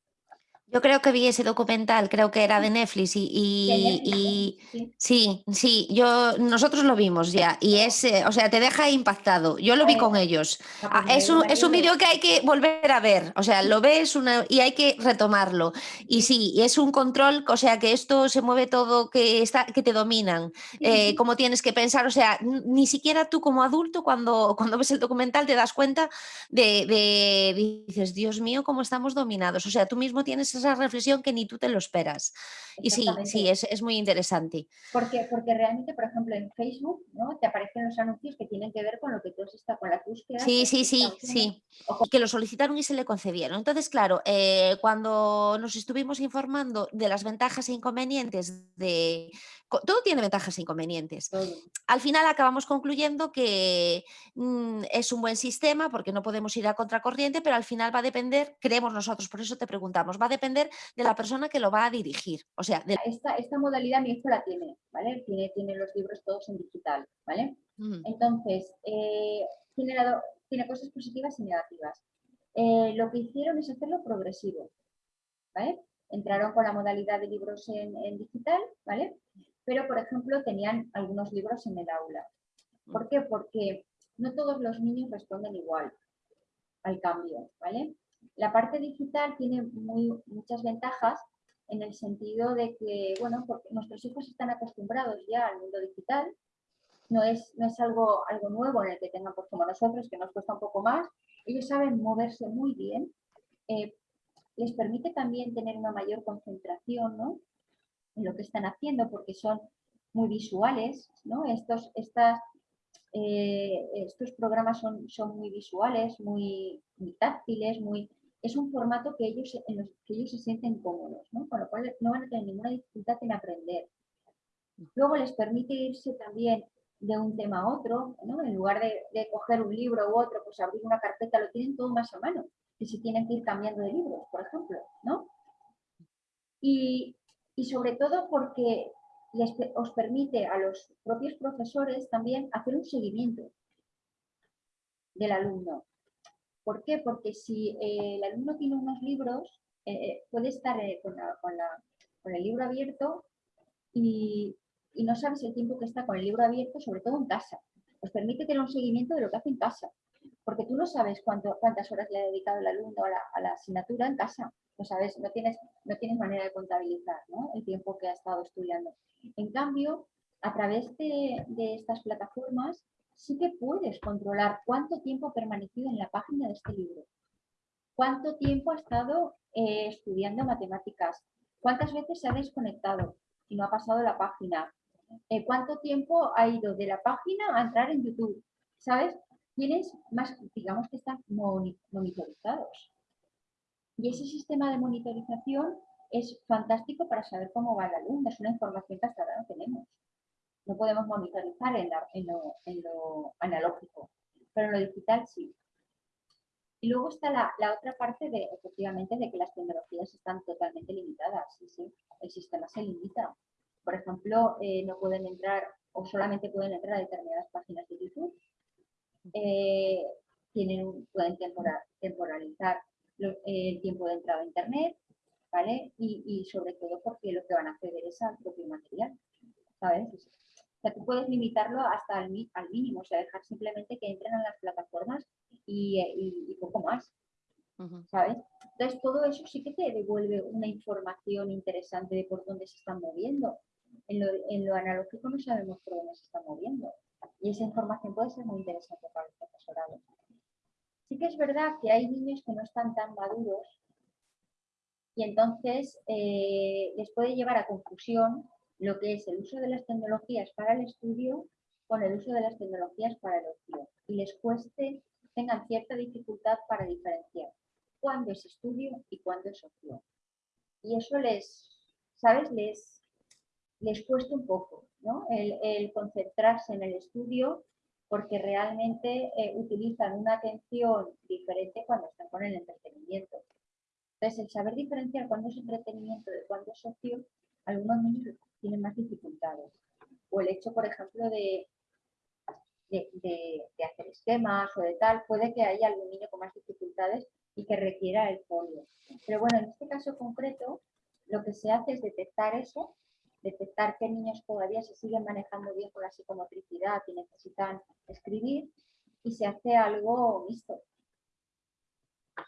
Yo creo que vi ese documental, creo que era de Netflix y, sí. sí, yo nosotros lo vimos ya y es, o sea, te deja impactado. Yo lo vi con ellos. Ah, es un, es un vídeo que hay que volver a ver, o sea, lo ves una, y hay que retomarlo. Y sí, es un control, o sea, que esto se mueve todo, que, está, que te dominan, eh, cómo tienes que pensar, o sea, ni siquiera tú como adulto cuando, cuando ves el documental te das cuenta de, de- dices, Dios mío, cómo estamos dominados. O sea, tú mismo tienes esa reflexión que ni tú te lo esperas. Y sí, sí, es, es muy interesante. Porque, porque realmente, por ejemplo, en Facebook, ¿no? Te aparecen los anuncios que tienen que ver con lo que tú has estado, con las búsquedas. Sí, sí, sí, sí. Y que lo solicitaron y se le concedieron. Entonces, claro, eh, cuando nos estuvimos informando de las ventajas e inconvenientes de... Todo tiene ventajas e inconvenientes. Todo. Al final acabamos concluyendo que mm, es un buen sistema porque no podemos ir a contracorriente, pero al final va a depender, creemos nosotros, por eso te preguntamos, va a depender de la persona que lo va a dirigir. O sea, de... Esta, esta modalidad mi hijo la tiene, ¿vale? Tiene, tiene los libros todos en digital, ¿vale? Mm, Entonces, eh, tiene, la do- tiene cosas positivas y negativas. Eh, lo que hicieron es hacerlo progresivo, ¿vale? Entraron con la modalidad de libros en, en digital, ¿vale? Pero, por ejemplo, tenían algunos libros en el aula. ¿Por qué? Porque no todos los niños responden igual al cambio, ¿vale? La parte digital tiene muy, muchas ventajas en el sentido de que, bueno, porque nuestros hijos están acostumbrados ya al mundo digital, no es, no es algo, algo nuevo en el que tengan, pues como nosotros, que nos cuesta un poco más. Ellos saben moverse muy bien. eh, les permite también tener una mayor concentración ¿no? Lo que están haciendo porque son muy visuales. ¿no? Estos, estas, eh, estos programas son, son muy visuales, muy, táctiles, muy, es un formato que ellos, en los que ellos se sienten cómodos, ¿no? con lo cual no van a tener ninguna dificultad en aprender. Luego les permite irse también de un tema a otro, ¿no? En lugar de, de coger un libro u otro, pues abrir una carpeta, lo tienen todo más a mano, que si tienen que ir cambiando de libros, por ejemplo, ¿no? Y, y sobre todo porque os permite a los propios profesores también hacer un seguimiento del alumno. ¿Por qué? Porque si eh, el alumno tiene unos libros, eh, eh, puede estar con, el libro abierto y no sabes el tiempo que está con el libro abierto, sobre todo en casa. Os permite tener un seguimiento de lo que hace en casa, porque tú no sabes cuántas horas le ha dedicado el alumno a la, asignatura en casa. No sabes, no tienes, manera de contabilizar el tiempo que ha estado estudiando. En cambio, a través de, de estas plataformas sí que puedes controlar cuánto tiempo ha permanecido en la página de este libro, cuánto tiempo ha estado eh, estudiando matemáticas, cuántas veces se ha desconectado y no ha pasado la página, eh, cuánto tiempo ha ido de la página a entrar en YouTube, ¿sabes? Tienes más, digamos que están moni- monitorizados. Y ese sistema de monitorización es fantástico para saber cómo va el alumno, es una información que hasta ahora no tenemos. No podemos monitorizar en, la- en lo, en lo analógico, pero en lo digital sí. Y luego está la, la otra parte de, efectivamente, de que las tecnologías están totalmente limitadas. Sí, sí, el sistema se limita. Por ejemplo, eh, no pueden entrar o solamente pueden entrar a determinadas páginas de YouTube. Eh, tienen, pueden tempora- temporalizar lo- eh, el tiempo de entrada a Internet, ¿vale? Y, y sobre todo porque lo que van a acceder es al propio material, ¿sabes? O sea, tú puedes limitarlo hasta al, al mínimo, o sea, dejar simplemente que entren a las plataformas y, eh, y- y poco más. ¿sabes? Entonces, todo eso sí que te devuelve una información interesante de por dónde se están moviendo. En lo, en lo analógico no sabemos por dónde se están moviendo. Y esa información puede ser muy interesante para el profesorado. Sí que es verdad que hay niños que no están tan maduros y entonces eh, les puede llevar a confusión lo que es el uso de las tecnologías para el estudio con el uso de las tecnologías para el ocio. Y les cueste, tengan cierta dificultad para diferenciar cuándo es estudio y cuándo es ocio. Y eso les, ¿sabes? Les, les cuesta un poco, ¿no? El, concentrarse en el estudio porque realmente eh, utilizan una atención diferente cuando están con el entretenimiento. Entonces, el saber diferenciar cuándo es entretenimiento de cuándo es ocio, algunos niños tienen más dificultades. O el hecho, por ejemplo, de- de hacer esquemas o de tal, puede que haya algún niño con más dificultades y que requiera el folio. Pero bueno, en este caso concreto, lo que se hace es detectar eso, detectar qué niños todavía se siguen manejando bien con la psicomotricidad y necesitan escribir, y se hace algo mixto.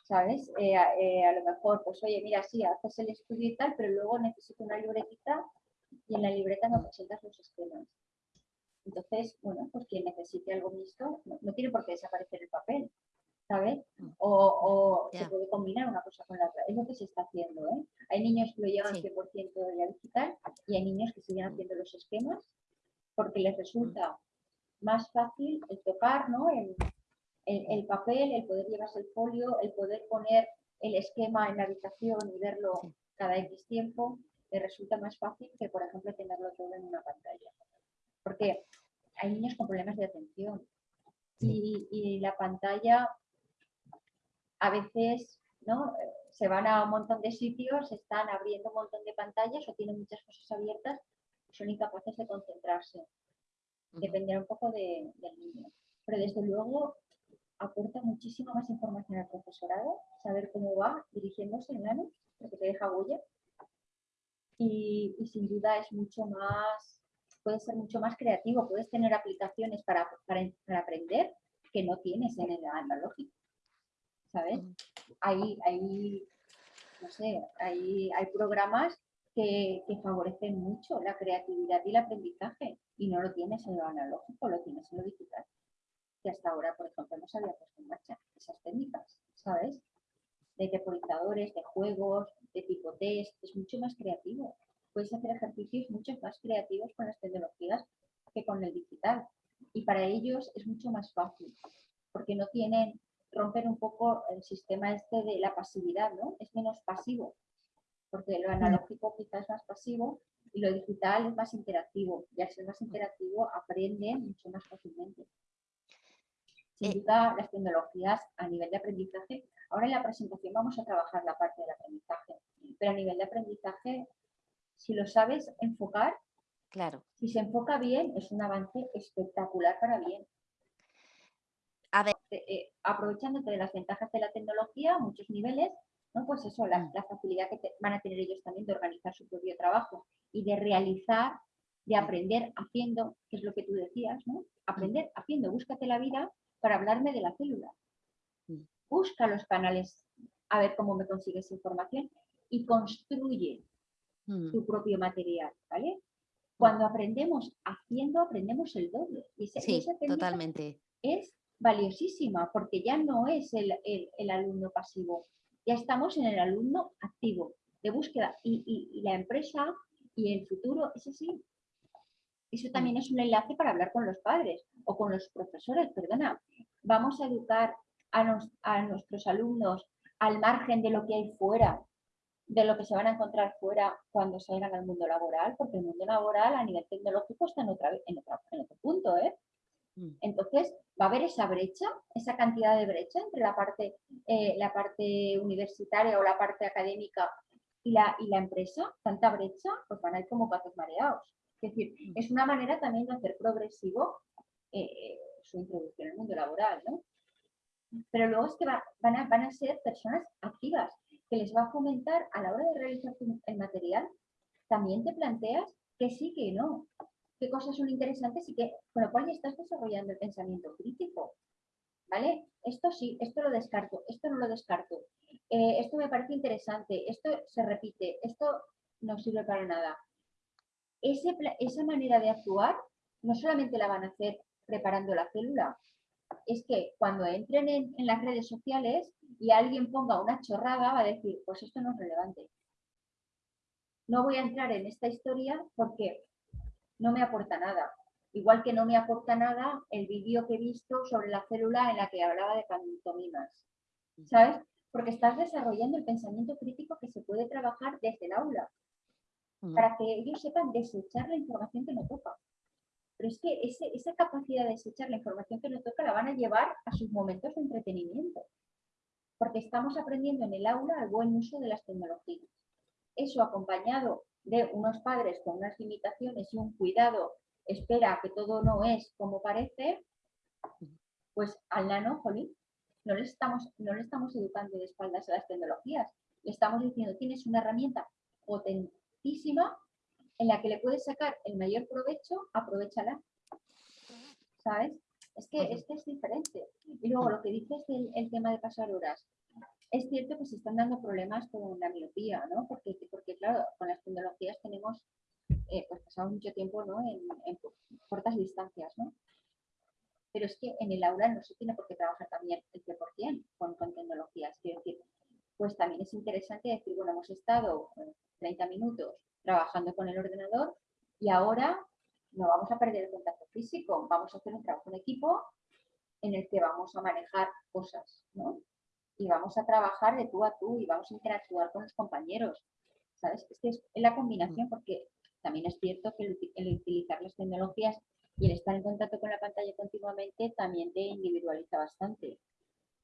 ¿Sabes? Eh, eh, a lo mejor, pues oye, mira, sí, haces el estudio y tal, pero luego necesito una libretita y en la libreta me presentas los esquemas. Entonces, bueno, pues quien necesite algo mixto, no tiene por qué desaparecer el papel, ¿sabes? Mm. O, o se Ya. puede combinar una cosa con la otra. Es lo que se está haciendo, ¿eh? Hay niños que lo llevan Sí. 100% de la digital y hay niños que siguen Mm. haciendo los esquemas porque les resulta más fácil el tocar, ¿no? El, el- el papel, el poder llevarse el folio, el poder poner el esquema en la habitación y verlo Sí. cada X tiempo, les resulta más fácil que, por ejemplo, tenerlo todo en una pantalla. Porque hay niños con problemas de atención y, y la pantalla a veces ¿no? Se van a un montón de sitios, están abriendo un montón de pantallas o tienen muchas cosas abiertas, son incapaces de concentrarse. Dependerá un poco de- del niño. Pero desde luego aporta muchísima más información al profesorado, saber cómo va dirigiéndose en nano, porque te deja huella. Y, y sin duda es mucho más, puede ser mucho más creativo, puedes tener aplicaciones para, para, para aprender que no tienes en el analógico. ¿Sabes? Ujú. Hay, hay, no sé, hay, hay programas que, que favorecen mucho la creatividad y el aprendizaje y no lo tienes en lo analógico, lo tienes en lo digital. Que hasta ahora, por ejemplo, no se había puesto en marcha esas técnicas, ¿sabes? De temporizadores, de juegos, de tipo test, es mucho más creativo. Puedes hacer ejercicios mucho más creativos con las tecnologías que con el digital. Y para ellos es mucho más fácil, porque no tienen, rompen un poco el sistema este de la pasividad, ¿no? Es menos pasivo, porque lo analógico quizás es más pasivo y lo digital es más interactivo. Y al ser más interactivo aprenden mucho más fácilmente. Sin Eh. duda, las tecnologías a nivel de aprendizaje, ahora en la presentación vamos a trabajar la parte del aprendizaje, pero a nivel de aprendizaje, si lo sabes enfocar, Claro. si se enfoca bien, es un avance espectacular para bien. A ver. Eh, eh, aprovechándote de las ventajas de la tecnología a muchos niveles, ¿no? Pues eso, la, Mm. la facilidad que te- van a tener ellos también de organizar su propio trabajo y de realizar, de Mm. aprender haciendo, que es lo que tú decías, ¿no? Aprender haciendo, búscate la vida para hablarme de la célula. Mm. Busca los canales a ver cómo me consigues información y construye Mm. tu propio material, ¿vale? Cuando aprendemos haciendo, aprendemos el doble. Y Sí, esa totalmente. es valiosísima porque ya no es el, el- el alumno pasivo, ya estamos en el alumno activo de búsqueda y, y- y la empresa y el futuro es así. Eso también es un enlace para hablar con los padres o con los profesores, perdona. Vamos a educar a, nos- a nuestros alumnos al margen de lo que hay fuera, de lo que se van a encontrar fuera cuando salgan al mundo laboral, porque el mundo laboral a nivel tecnológico está en, otra, en, otra- en otro punto, ¿eh? Mm. Entonces, va a haber esa brecha, esa cantidad de brecha entre la parte, eh, la parte universitaria o la parte académica y la, y la empresa, tanta brecha, pues van a ir como patos mareados. Es decir, Mm. es una manera también de hacer progresivo eh, su introducción al mundo laboral, ¿no? Pero luego es que va- van, a, van a ser personas activas, que les va a fomentar a la hora de realizar el material, también te planteas que sí, que no, qué cosas son interesantes y que, con lo cual ya estás desarrollando el pensamiento crítico. ¿Vale? Esto sí, esto lo descarto, esto no lo descarto. eh, esto me parece interesante, esto se repite, esto no sirve para nada. Ese esa manera de actuar no solamente la van a hacer preparando la célula, es que cuando entren en, en las redes sociales y alguien ponga una chorrada, va a decir, pues esto no es relevante. No voy a entrar en esta historia porque no me aporta nada. Igual que no me aporta nada el vídeo que he visto sobre la célula en la que hablaba de pantomimas. ¿Sabes? Porque estás desarrollando el pensamiento crítico que se puede trabajar desde el aula, para que ellos sepan desechar la información que no toca. Pero es que ese- esa capacidad de desechar la información que no toca la van a llevar a sus momentos de entretenimiento. Porque estamos aprendiendo en el aula el buen uso de las tecnologías. Eso acompañado de unos padres con unas limitaciones y un cuidado, espera que todo no es como parece, pues al nano, jolín, no le estamos, no le estamos educando de espaldas a las tecnologías. Le estamos diciendo, tienes una herramienta potentísima en la que le puedes sacar el mayor provecho, aprovechala. ¿Sabes? Es que, es que es diferente. Y luego lo que dices del el tema de pasar horas. Es cierto que se están dando problemas con la miopía, ¿no? Porque, porque claro, con las tecnologías tenemos, eh, pues pasamos mucho tiempo ¿no? en, cortas distancias, ¿no? Pero es que en el aula no se tiene por qué trabajar también el 100% con, con tecnologías. Quiero decir, pues también es interesante decir, bueno, hemos estado 30 minutos trabajando con el ordenador y ahora no vamos a perder el contacto físico, vamos a hacer un trabajo en equipo en el que vamos a manejar cosas, ¿no? Y vamos a trabajar de tú a tú y vamos a interactuar con los compañeros, ¿sabes? Es que es la combinación porque también es cierto que el utilizar las tecnologías y el estar en contacto con la pantalla continuamente también te individualiza bastante.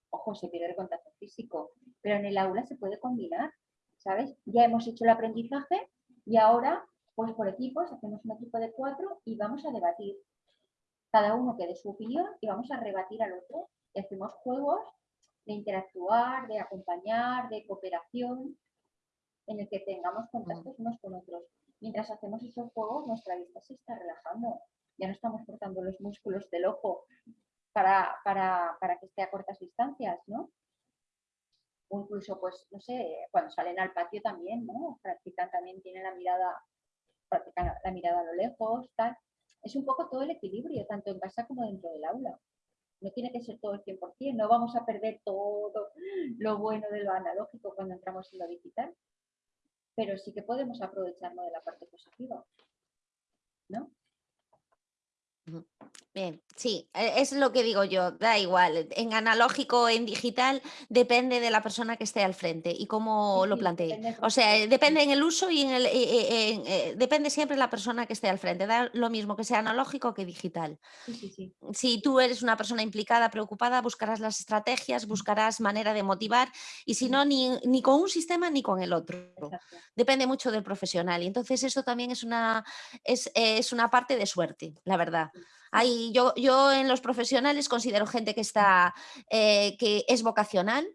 Ojo, se pierde el contacto físico, pero en el aula se puede combinar, ¿sabes? Ya hemos hecho el aprendizaje y ahora, pues por equipos, hacemos un equipo de cuatro y vamos a debatir. Cada uno que dé su opinión y vamos a rebatir al otro. Y hacemos juegos de interactuar, de acompañar, de cooperación, en el que tengamos contactos unos con otros. Mientras hacemos esos juegos, nuestra vista se está relajando ya no estamos cortando los músculos del ojo para, que esté a cortas distancias, ¿no? O incluso, pues, no sé, cuando salen al patio también, ¿no? Practican también, tienen la mirada, practican la mirada a lo lejos, tal. Es un poco todo el equilibrio, tanto en casa como dentro del aula. No tiene que ser todo el 100%, no vamos a perder todo lo bueno de lo analógico cuando entramos en lo digital, pero sí que podemos aprovecharnos de la parte positiva, ¿no? Bien, sí, e, es lo que digo yo, da igual, en analógico o en digital depende de la persona que esté al frente y cómo lo plantee. O sea, depende en el uso y en el eh, depende siempre de la persona que esté al frente, da lo mismo que sea analógico que digital. Si tú eres una persona implicada, preocupada, buscarás las estrategias, buscarás manera de motivar y si no, ni, ni con un sistema ni con el otro. Depende mucho del profesional y entonces esto también es una, es, es una parte de suerte, la verdad yo, yo en los profesionales considero gente que, está, eh, que es vocacional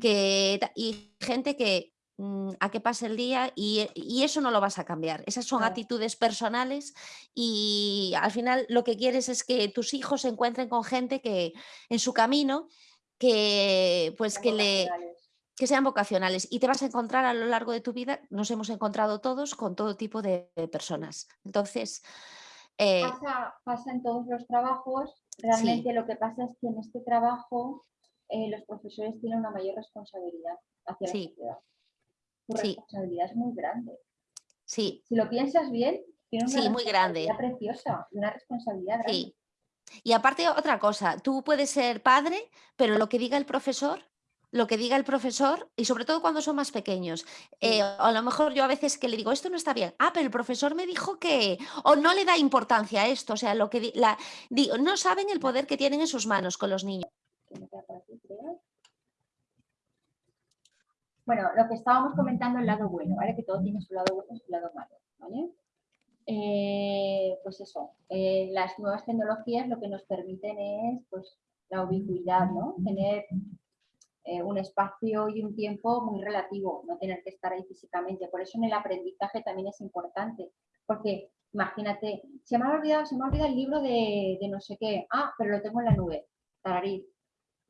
que, y gente que mm, a que pase el día y, eso no lo vas a cambiar. Esas son actitudes personales y al final lo que quieres es que tus hijos se encuentren con gente que en su camino que pues que le que sean vocacionales y te vas a encontrar a lo largo de tu vida, nos hemos encontrado todos con todo tipo de personas. Entonces, eh, pasa, en todos los trabajos, realmente lo que pasa es que en este trabajo eh, los profesores tienen una mayor responsabilidad hacia la sociedad. Su responsabilidad es muy grande. Sí. Si lo piensas bien, tiene una sí, muy grande. preciosa, una responsabilidad grande. Y aparte otra cosa, tú puedes ser padre, pero lo que diga el profesor lo que diga el profesor y sobre todo cuando son más pequeños. Eh, a lo mejor yo a veces que le digo, esto no está bien. Ah, pero el profesor me dijo que... O no le da importancia a esto. O sea, lo que la, digo, no saben el poder que tienen en sus manos con los niños. Bueno, lo que estábamos comentando el lado bueno, ¿vale? Que todo tiene su lado bueno y su lado malo, ¿vale? Eh, pues eso, eh, las nuevas tecnologías lo que nos permiten es pues, la ubicuidad, ¿no? Tener eh, un espacio y un tiempo muy relativo, no tener que estar ahí físicamente. Por eso en el aprendizaje también es importante, porque imagínate, se me ha olvidado, se me ha olvidado el libro de, no sé qué, ah, pero lo tengo en la nube, tararí.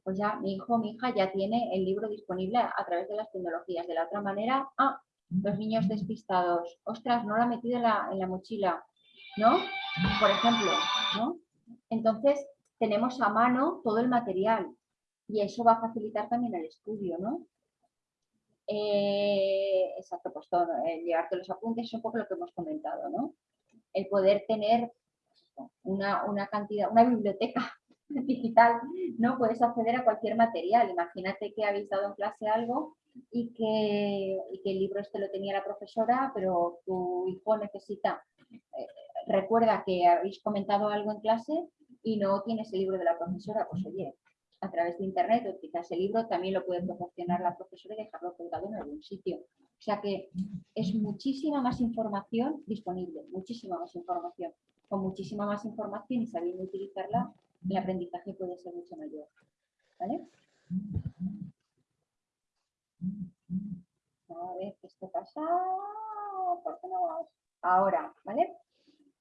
Pues ya mi hijo mi hija ya tiene el libro disponible a, través de las tecnologías. De la otra manera, ah, los niños despistados, ostras, no lo ha metido en la, en la mochila, ¿no? Por ejemplo, ¿no? Entonces, tenemos a mano todo el material, y eso va a facilitar también el estudio, ¿no? Eh, exacto, pues todo, llevarte los apuntes es un poco lo que hemos comentado, ¿no? El poder tener una, cantidad, una biblioteca digital, ¿no? Puedes acceder a cualquier material. Imagínate que habéis dado en clase algo y que, el libro este lo tenía la profesora, pero tu hijo necesita, eh, recuerda que habéis comentado algo en clase y no tienes el libro de la profesora, pues oye, a través de internet o quizás el libro también lo puede proporcionar la profesora y dejarlo colgado en algún sitio. O sea que es muchísima más información disponible, muchísima más información. Con muchísima más información y sabiendo utilizarla, el aprendizaje puede ser mucho mayor. ¿Vale? A ver, qué no vas? Ahora, ¿vale?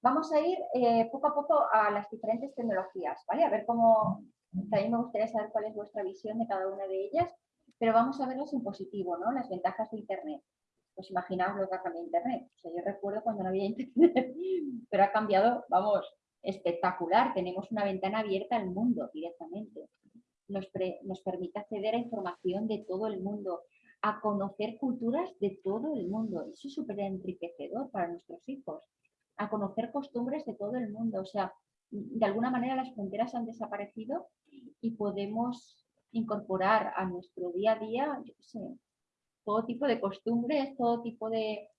Vamos a ir eh, poco a poco a las diferentes tecnologías, ¿vale? A ver cómo, también me gustaría saber cuál es vuestra visión de cada una de ellas, pero vamos a verlas en positivo, ¿no? Las ventajas de Internet. Pues imaginaos lo que ha cambiado Internet. O sea, yo recuerdo cuando no había Internet, pero ha cambiado, vamos, espectacular. Tenemos una ventana abierta al mundo directamente. Nos, nos permite acceder a información de todo el mundo, a conocer culturas de todo el mundo. Eso es súper enriquecedor para nuestros hijos a conocer costumbres de todo el mundo. O sea, de alguna manera las fronteras han desaparecido y podemos incorporar a nuestro día a día, todo tipo de costumbres, todo tipo de,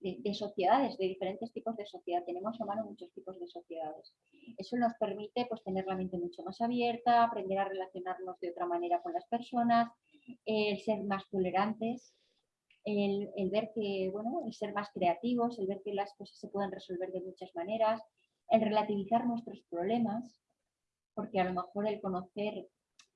de, sociedades, de diferentes tipos de sociedad. Tenemos a mano muchos tipos de sociedades. Eso nos permite pues, tener la mente mucho más abierta, aprender a relacionarnos de otra manera con las personas, el ser más tolerantes, el, ver que, bueno, el ser más creativos, el ver que las cosas se pueden resolver de muchas maneras, el relativizar nuestros problemas, porque a lo mejor el conocer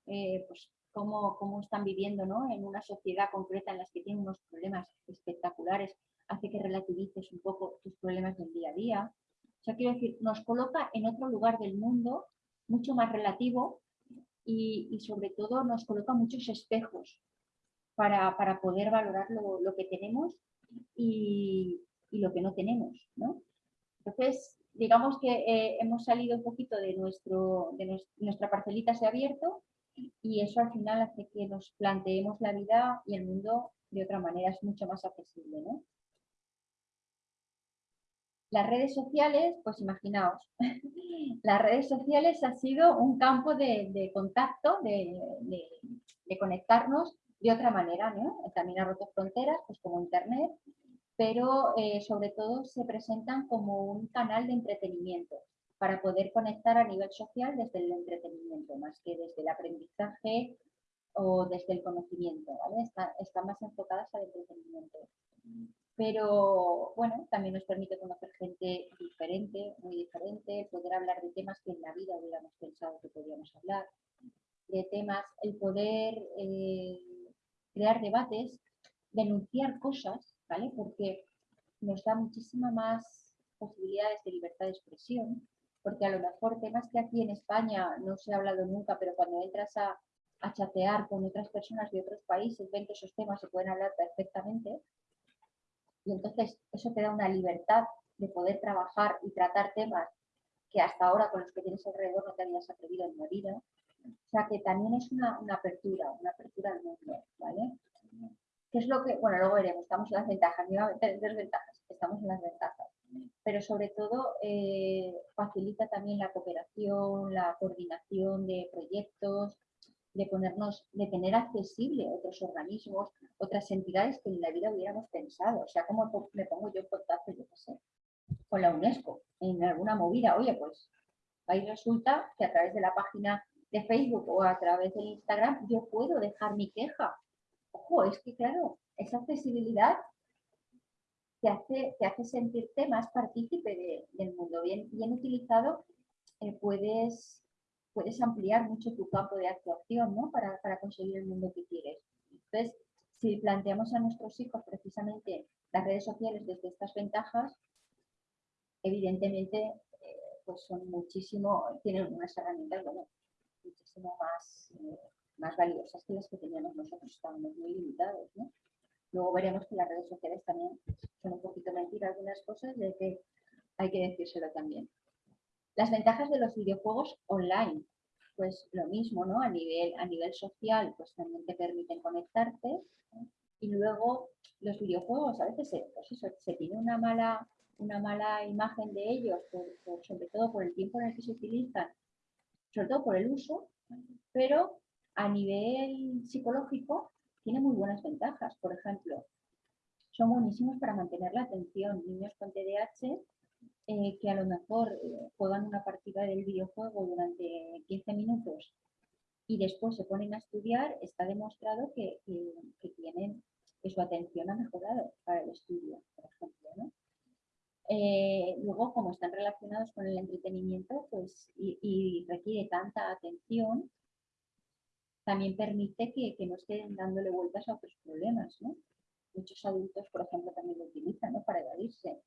eh, pues, cómo, cómo, están viviendo ¿no? en una sociedad concreta en las que tienen unos problemas espectaculares, hace que relativices un poco tus problemas del día a día. O sea, quiero decir, nos coloca en otro lugar del mundo mucho más relativo y, y sobre todo nos coloca muchos espejos para, poder valorar lo, que tenemos y, lo que no tenemos. ¿no? Entonces, digamos que eh, hemos salido un poquito de, nuestro, de nuestra parcelita se ha abierto y eso al final hace que nos planteemos la vida y el mundo de otra manera, es mucho más accesible. ¿no? Las redes sociales, pues imaginaos, las redes sociales ha sido un campo de, contacto, de, conectarnos de otra manera, ¿no? También ha roto fronteras, pues como Internet, pero eh, sobre todo se presentan como un canal de entretenimiento para poder conectar a nivel social desde el entretenimiento, más que desde el aprendizaje o desde el conocimiento, ¿vale? están más enfocadas al entretenimiento. Pero bueno, también nos permite conocer gente diferente, muy diferente, poder hablar de temas que en la vida hubiéramos pensado que podíamos hablar, de temas, el poder eh, crear debates, denunciar cosas, ¿vale? Porque nos da muchísima más posibilidades de libertad de expresión, porque a lo mejor temas que aquí en España no se ha hablado nunca, pero cuando entras a, a chatear con otras personas de otros países, ven que esos temas se pueden hablar perfectamente. Y entonces eso te da una libertad de poder trabajar y tratar temas que hasta ahora con los que tienes alrededor no te habías atrevido en la vida. O sea que también es una, apertura, una apertura al mundo, ¿vale? ¿Qué es lo que, bueno, luego veremos, estamos en las ventajas, desventajas, estamos en las ventajas. Pero sobre todo eh, facilita también la cooperación, la coordinación de proyectos, de ponernos, de tener accesible otros organismos, otras entidades que en la vida hubiéramos pensado. O sea, como me pongo yo en contacto, yo qué sé, con la UNESCO, en alguna movida. Oye, pues ahí resulta que a través de la página de Facebook o a través de Instagram, yo puedo dejar mi queja. Ojo, es que claro, esa accesibilidad te hace, te hace sentirte más partícipe del mundo. Bien, bien utilizado, eh, puedes, puedes ampliar mucho tu campo de actuación ¿no? para, para conseguir el mundo que quieres. Entonces, si planteamos a nuestros hijos precisamente las redes sociales desde estas ventajas, evidentemente eh, pues son muchísimo, tienen unas herramientas bueno, muchísimo más, eh, más valiosas que las que teníamos nosotros, estábamos muy limitados. ¿no? Luego veremos que las redes sociales también son un poquito mentiras algunas cosas, de que hay que decírselo también. Las ventajas de los videojuegos online, pues lo mismo, ¿no? A nivel, a nivel social, pues también te permiten conectarte. Y luego los videojuegos, a veces se, pues eso, se tiene una mala, una mala imagen de ellos, sobre todo por el tiempo en el que se utilizan, sobre todo por el uso, pero a nivel psicológico tiene muy buenas ventajas. Por ejemplo, son buenísimos para mantener la atención. Niños con TDAH eh, que a lo mejor eh, juegan una partida del videojuego durante 15 minutos y después se ponen a estudiar, está demostrado que, tienen, que su atención ha mejorado para el estudio, por ejemplo. Eh, luego, como están relacionados con el entretenimiento pues, y requiere tanta atención, también permite que, no estén dándole vueltas a otros problemas, ¿no? muchos adultos, por ejemplo, también lo utilizan ¿no? para evadirse.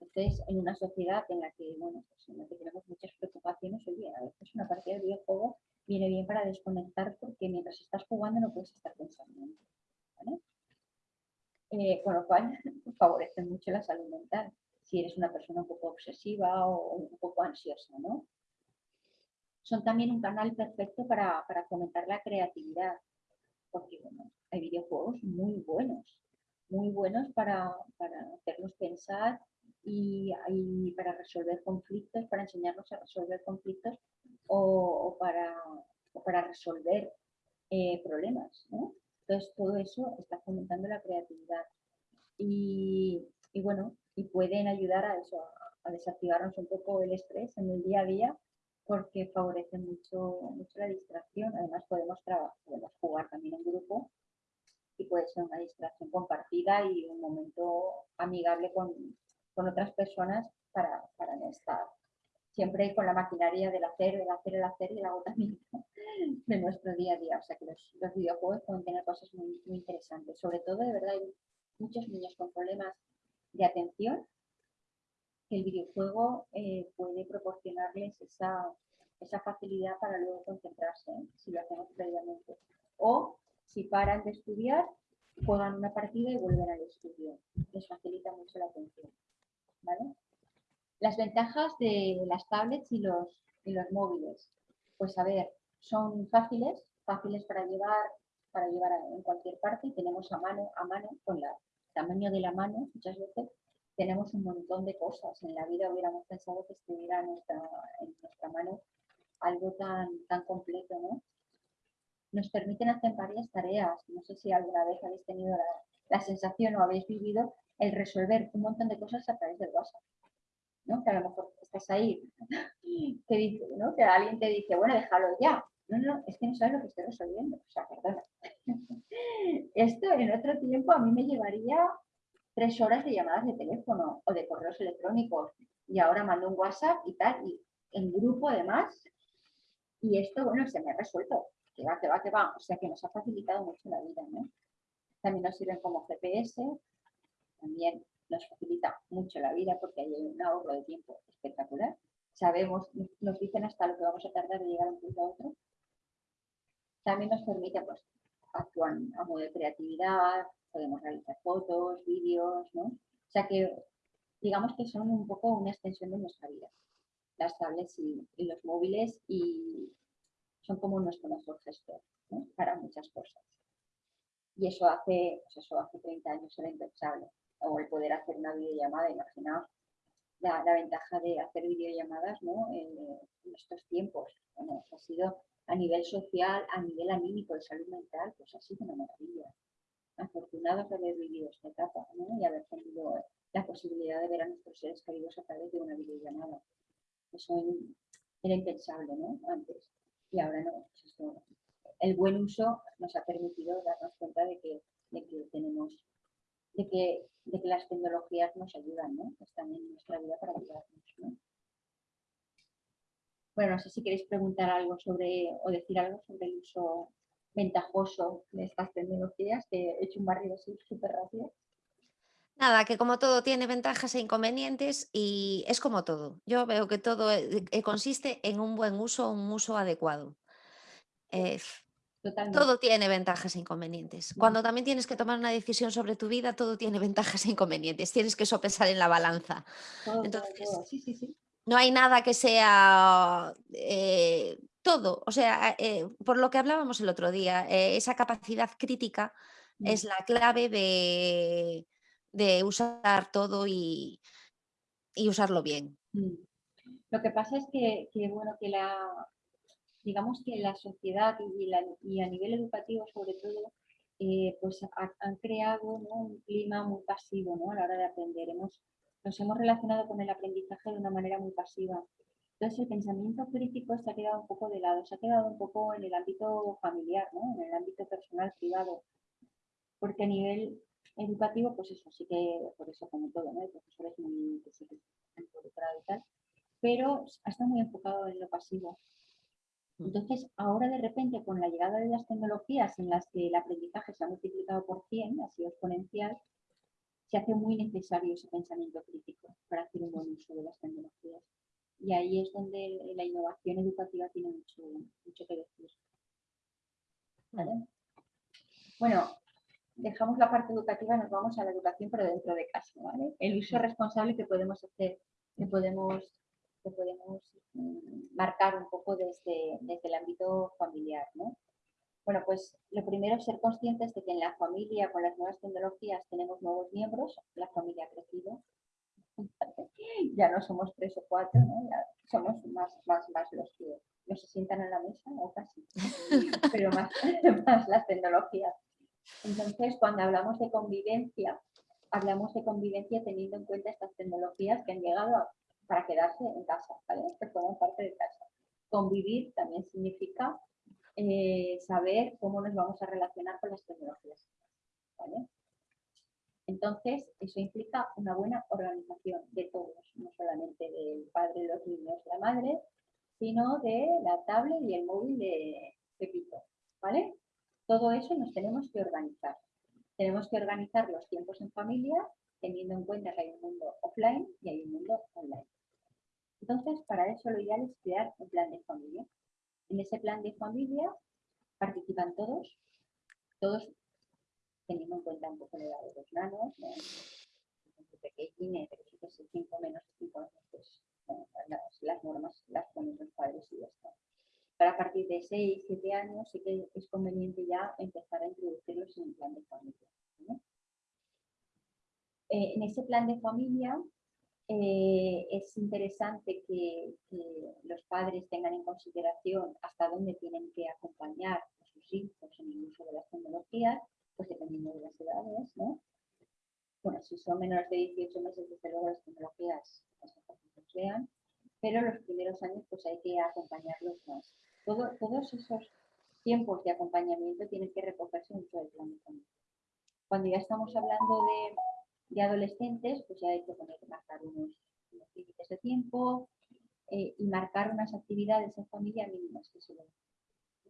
Entonces, en una sociedad en la que, bueno, pues que tenemos muchas preocupaciones, oye, a veces una partida de videojuego viene bien para desconectar porque mientras estás jugando no puedes estar pensando. ¿vale? Eh, con lo cual favorece mucho la salud mental si eres una persona un poco obsesiva o un poco ansiosa, ¿no? Son también un canal perfecto para, para fomentar la creatividad, porque bueno, hay videojuegos muy buenos, muy buenos para, para hacernos pensar y, para resolver conflictos, para enseñarnos a resolver conflictos o, para, para, resolver eh, problemas. ¿no? Entonces todo eso está fomentando la creatividad. Y, y, bueno, y pueden ayudar a eso, a desactivarnos un poco el estrés en el día a día porque favorece mucho, mucho la distracción. Además podemos, podemos jugar también en grupo y puede ser una distracción compartida y un momento amigable con, con otras personas para, para, no estar siempre con la maquinaria del hacer, del hacer, el hacer y el agotamiento de nuestro día a día. O sea que los, los videojuegos pueden tener cosas muy, muy interesantes. Sobre todo, de verdad, hay muchos niños con problemas de atención que el videojuego eh, puede proporcionarles esa, esa facilidad para luego concentrarse, ¿eh? si lo hacemos previamente. O si paran de estudiar, juegan una partida y vuelven al estudio. Les facilita mucho la atención. Las ventajas de las tablets y los, y los móviles. Pues a ver, son fáciles, fáciles para llevar, para llevar en cualquier parte. Tenemos a mano, a mano, con el tamaño de la mano, muchas veces tenemos un montón de cosas. En la vida hubiéramos pensado que estuviera en nuestra, en nuestra mano algo tan, tan completo, ¿no? nos permiten hacer varias tareas. No sé si alguna vez habéis tenido la, sensación o habéis vivido el resolver un montón de cosas a través del WhatsApp. ¿no? Que a lo mejor estás ahí, que, dice, ¿no? que alguien te dice, bueno, déjalo ya. No, no, es que no sabes lo que estoy resolviendo. O sea, perdona. Esto en otro tiempo a mí me llevaría tres horas de llamadas de teléfono o de correos electrónicos. Y ahora mando un WhatsApp y tal, y en grupo además. Y esto, bueno, se me ha resuelto que va, que va, que va. O sea que nos ha facilitado mucho la vida, ¿no? También nos sirven como GPS, también nos facilita mucho la vida porque hay un ahorro de tiempo espectacular. Sabemos, nos dicen hasta lo que vamos a tardar de llegar a un punto a otro. También nos permite pues, actuar a modo de creatividad, podemos realizar fotos, vídeos, ¿no? O sea que digamos que son un poco una extensión de nuestra vida, las tablets y los móviles y, son como nuestro mejor gestor para muchas cosas. Y eso hace, pues eso hace 30 años era impensable. O el poder hacer una videollamada, imaginaos la, ventaja de hacer videollamadas ¿no? en, estos tiempos. Bueno, ha sido a nivel social, a nivel anímico, de salud mental, pues ha sido una maravilla. Afortunados de haber vivido esta etapa y haber tenido la posibilidad de ver a nuestros seres queridos a través de una videollamada. Eso era impensable ¿no? antes y ahora no. Pues el buen uso nos ha permitido darnos cuenta de que, tenemos, de que, de que las tecnologías nos ayudan, ¿no? Están en nuestra vida para ayudarnos, Bueno, no sé si queréis preguntar algo sobre, o decir algo sobre el uso ventajoso de estas tecnologías, que he hecho un barrio así súper rápido. Nada, que como todo tiene ventajas e inconvenientes y es como todo. Yo veo que todo eh, eh, consiste en un buen uso, un uso adecuado. Eh, todo tiene ventajas e inconvenientes. Cuando también tienes que tomar una decisión sobre tu vida, todo tiene ventajas e inconvenientes. Tienes que sopesar en la balanza. Entonces, no hay nada que sea todo. O sea, por lo que hablábamos el otro día, esa capacidad crítica mm. es la clave de, de usar todo y, usarlo bien. Mm. Lo que pasa es que, bueno, que la, digamos que la sociedad y, a nivel educativo sobre todo, eh, pues han creado un clima muy pasivo ¿no? a la hora de aprender. Hemos, nos hemos relacionado con el aprendizaje de una manera muy pasiva. Entonces el pensamiento crítico se ha quedado un poco de lado, se ha quedado un poco en el ámbito familiar, ¿no? en el ámbito personal privado, porque a nivel educativo, pues eso, sí que, por eso como todo, ¿no? El profesor es muy, involucrado y tal, pero está muy enfocado en lo pasivo. Mm. Entonces, ahora de repente, con la llegada de las tecnologías en las que el aprendizaje se ha multiplicado por 100, ha sido exponencial, se hace muy necesario ese pensamiento crítico para hacer un buen uso de las tecnologías. Y ahí es donde la innovación educativa tiene mucho, mucho que decir. ¿Vale? Bueno, dejamos la parte educativa, nos vamos a la educación, pero dentro de casa. ¿vale? El uso responsable que podemos hacer, que podemos, que podemos mm, marcar un poco desde, desde el ámbito familiar. ¿no? Bueno, pues lo primero es ser conscientes de que en la familia, con las nuevas tecnologías, tenemos nuevos miembros, la familia ha crecido. Ya no somos tres o cuatro, ¿no? ya somos más, más, más los que no se sientan en la mesa, o casi, pero más, más las tecnologías. Entonces, cuando hablamos de convivencia, hablamos de convivencia teniendo en cuenta estas tecnologías que han llegado a- para quedarse en casa, ¿vale? Que forman parte de casa. Convivir también significa eh, saber cómo nos vamos a relacionar con las tecnologías. Entonces, eso implica una buena organización de todos, no solamente del padre, los niños, la madre, sino de la tablet y el móvil de Pepito. ¿Vale? Todo eso nos tenemos que organizar. Tenemos que organizar los tiempos en familia, teniendo en cuenta que hay un mundo offline y hay un mundo online. Entonces, para eso lo ideal es crear un plan de familia. En ese plan de familia participan todos, todos teniendo en cuenta un poco la edad de los nanos, ¿no? Gente pequeñina, pero que es 5 menos de 5 años, pues bueno, las, las normas las ponen los padres y ya está. Para a partir de 6, 7 años sí que es conveniente ya empezar a introducirlos en el plan de familia. ¿no? Eh, en ese plan de familia eh, es interesante que, que los padres tengan en consideración hasta dónde tienen que acompañar a sus hijos en el uso de las tecnologías, pues dependiendo de las edades, ¿no? Bueno, si son menores de 18 meses, desde luego las tecnologías que los vean, pero los primeros años pues hay que acompañarlos más. Todo- todos esos tiempos de acompañamiento tienen que recogerse en todo el plan. Cuando ya estamos hablando de, de adolescentes, pues ya hay que poner marcar unos, unos límites de tiempo eh, y marcar unas actividades en familia mínimas que se ven.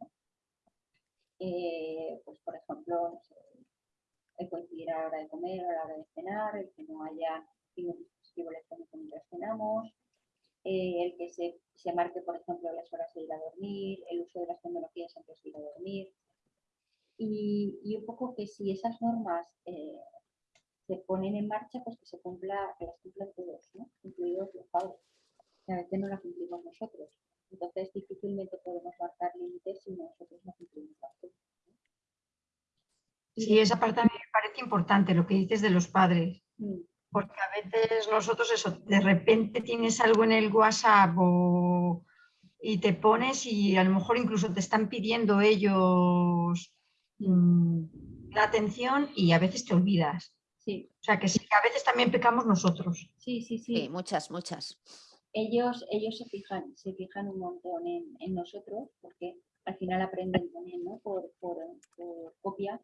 ¿no? Eh, pues por ejemplo, no sé, el coincidir a la hora de comer, a la hora de cenar, el que no haya ningún dispositivo electrónico mientras cenamos, eh, el que se, se marque, por ejemplo, las horas de ir a dormir, el uso de las tecnologías antes de ir a dormir. Y, y un poco que si esas normas eh, se ponen en marcha, pues que se cumpla, que las cumplan todos, ¿no? incluidos los padres. Que a veces no las cumplimos nosotros. Entonces difícilmente podemos marcar límites si nosotros no cumplimos las cosas. Sí, esa parte a mí me parece importante, lo que dices de los padres. Mm, Porque a veces nosotros eso, de repente tienes algo en el WhatsApp o- y te pones y a lo mejor incluso te están pidiendo ellos mm, la atención y a veces te olvidas. Sí, O sea que sí, que a veces también pecamos nosotros. sí, sí, sí. Sí, muchas, muchas. ellos, ellos se fijan, se fijan un montón en, en nosotros, porque al final aprenden también, ¿no? Por, por, por copia.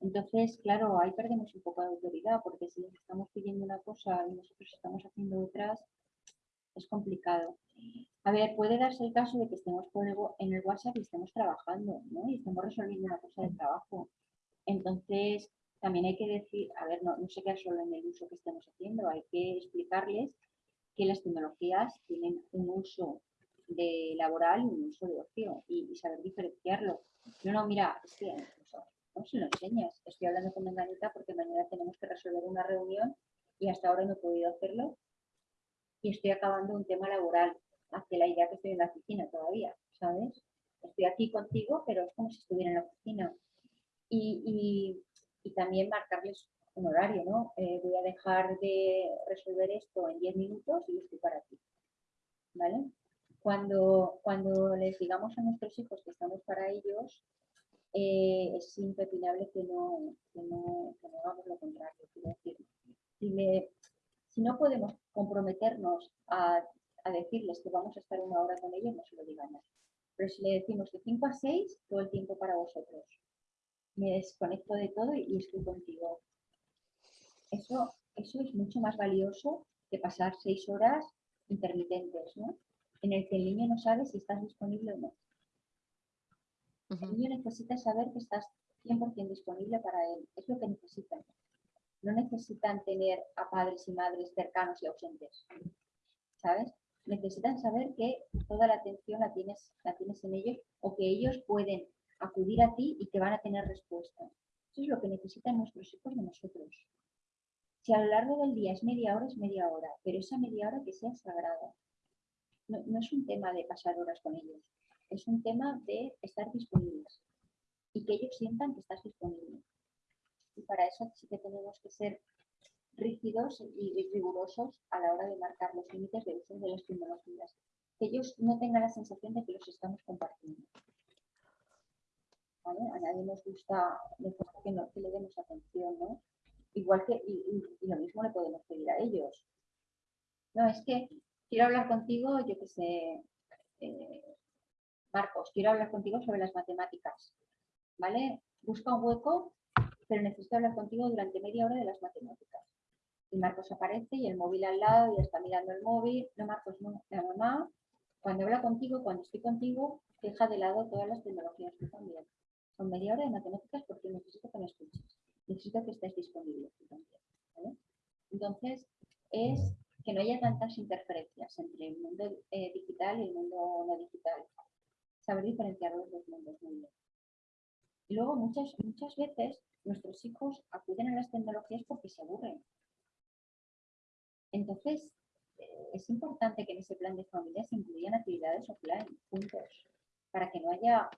Entonces, claro, ahí perdemos un poco de autoridad, porque si les estamos pidiendo una cosa y nosotros estamos haciendo otras, es complicado. A ver, puede darse el caso de que estemos por el wa- en el WhatsApp y estemos trabajando, ¿no? Y estemos resolviendo una cosa de trabajo. Entonces, también hay que decir, a ver, no, no se queda solo en el uso que estemos haciendo, hay que explicarles que las tecnologías tienen un uso de laboral y un uso de ocio y, y saber diferenciarlo. No, no, mira, es que no se lo enseñas. Estoy hablando con Menganita porque mañana tenemos que resolver una reunión y hasta ahora no he podido hacerlo y estoy acabando un tema laboral. Hace la idea que estoy en la oficina todavía, ¿sabes? Estoy aquí contigo, pero es como si estuviera en la oficina. Y, y- y también marcarles un horario, ¿no? Eh, voy a dejar de resolver esto en 10 minutos y estoy para ti. ¿Vale? Cuando, cuando les digamos a nuestros hijos que estamos para ellos, eh, es impepinable que no, que, no, que no hagamos lo contrario. Quiero decir, si, no podemos comprometernos a, a decirles que vamos a estar una hora con ellos, no se lo digamos. Pero si le decimos de 5 a 6, todo el tiempo para vosotros. Me desconecto de todo y estoy contigo. Eso, eso es mucho más valioso que pasar seis horas intermitentes, ¿no? En el que el niño no sabe si estás disponible o no. El niño necesita saber que estás 100% disponible para él. Es lo que necesitan. No necesitan tener a padres y madres cercanos y ausentes. ¿Sabes? Necesitan saber que toda la atención la tienes, la tienes en ellos o que ellos pueden acudir a ti y que van a tener respuesta. Eso es lo que necesitan nuestros hijos de nosotros. Si a lo largo del día es media hora, es media hora, pero esa media hora que sea sagrada. No, no es un tema de pasar horas con ellos, es un tema de estar disponibles y que ellos sientan que estás disponible. Y para eso sí que tenemos que ser rígidos y rigurosos a la hora de marcar los límites de uso de las tecnologías. Que ellos no tengan la sensación de que los estamos compartiendo. A nadie nos gusta mejor que, no- que le demos atención, ¿no? Igual que, y, lo mismo le podemos pedir a ellos. No, es que quiero hablar contigo, yo que sé, eh, Marcos, quiero hablar contigo sobre las matemáticas. ¿Vale? Busca un hueco, pero necesito hablar contigo durante media hora de las matemáticas. Y Marcos aparece y el móvil al lado y está mirando el móvil. No, Marcos, no, la mamá, cuando habla contigo, cuando estoy contigo, deja de lado todas las tecnologías tú también. Son media hora de matemáticas porque necesito que me escuches. Necesito que estés disponible. ¿vale? Entonces, es que no haya tantas interferencias entre el mundo eh, digital y el mundo no digital. Saber diferenciar los dos mundos muy bien. Y luego muchas, muchas veces nuestros hijos acuden a las tecnologías porque se aburren. Entonces, eh, es importante que en ese plan de familia se incluyan actividades offline juntos, para que no haya,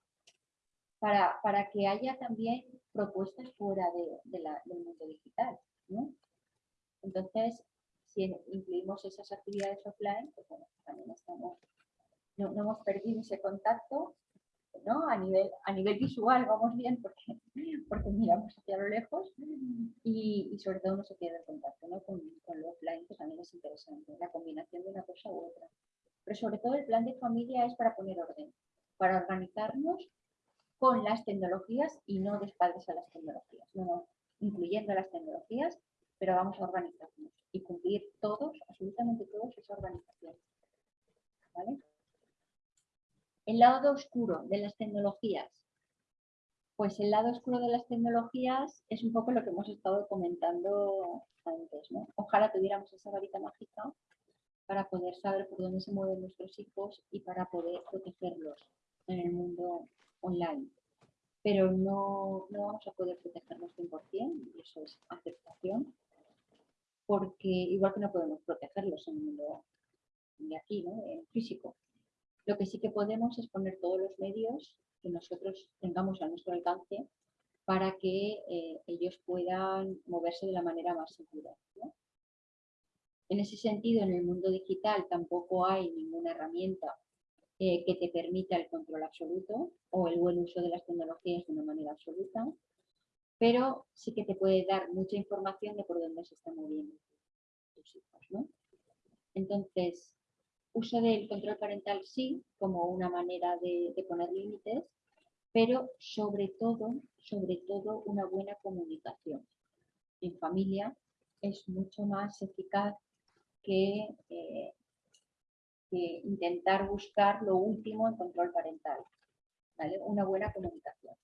para, para que haya también propuestas fuera de, de la- del mundo digital. ¿no? Entonces, si incluimos esas actividades offline, pues bueno, también estamos, no, no hemos perdido ese contacto ¿no? A nivel, a nivel visual vamos bien porque, porque miramos hacia lo lejos y, y sobre todo no se pierde el contacto ¿no? con, con lo offline, que también es interesante, la combinación de una cosa u otra. Pero sobre todo el plan de familia es para poner orden, para organizarnos con las tecnologías y no de espaldas a las tecnologías, no, no, incluyendo las tecnologías, pero vamos a organizarnos y cumplir todos, absolutamente todos, esa organización. ¿Vale? El lado oscuro de las tecnologías. Pues el lado oscuro de las tecnologías es un poco lo que hemos estado comentando antes. ¿no? Ojalá tuviéramos esa varita mágica para poder saber por dónde se mueven nuestros hijos y para poder protegerlos en el mundo online. Pero no, no vamos a poder protegerlos 100%, y eso es aceptación, porque igual que no podemos protegerlos en el mundo de aquí, ¿no? físico. Lo que sí que podemos es poner todos los medios que nosotros tengamos a nuestro alcance para que eh, ellos puedan moverse de la manera más segura. En ese sentido, en el mundo digital tampoco hay ninguna herramienta eh, que te permita el control absoluto o el buen uso de las tecnologías de una manera absoluta, pero sí que te puede dar mucha información de por dónde se están moviendo tus hijos. ¿no? Entonces, uso del control parental sí, como una manera de, de poner límites, pero sobre todo, sobre todo una buena comunicación. En familia es mucho más eficaz que, eh, intentar buscar lo último en control parental. Una buena comunicación.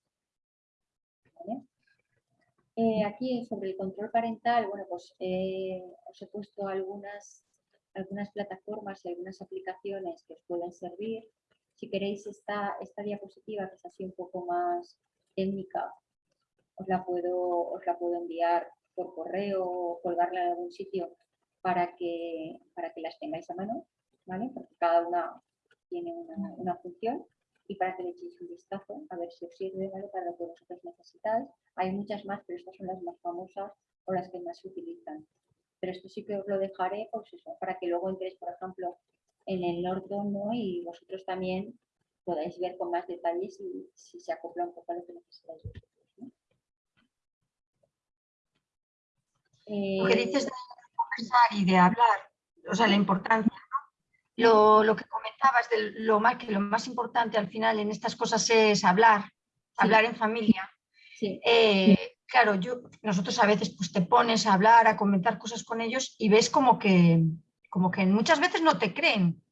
Eh, aquí sobre el control parental, bueno, pues eh, os he puesto algunas algunas plataformas y algunas aplicaciones que os pueden servir. Si queréis esta, esta diapositiva, que es así un poco más técnica, os la puedo, os la puedo enviar por correo o colgarla en algún sitio para que, para que las tengáis a mano, ¿vale? Porque cada una tiene una, una función y para que le echéis un vistazo a ver si os sirve, ¿vale? Para lo que vosotros necesitáis. Hay muchas más, pero estas son las más famosas o las que más se utilizan pero esto sí que os lo dejaré pues eso, para que luego entréis, por ejemplo, en el Norton ¿no? y vosotros también podáis ver con más detalles si, si se acopla un poco a lo que necesitáis vosotros. ¿no? Lo que Eh, dices de conversar y de hablar, o sea, la importancia. Lo, lo que comentabas de lo más, que lo más importante al final en estas cosas es hablar, hablar en familia. sí, Eh, claro, yo, nosotros a veces pues te pones a hablar, a comentar cosas con ellos y ves como que, como que muchas veces no te creen.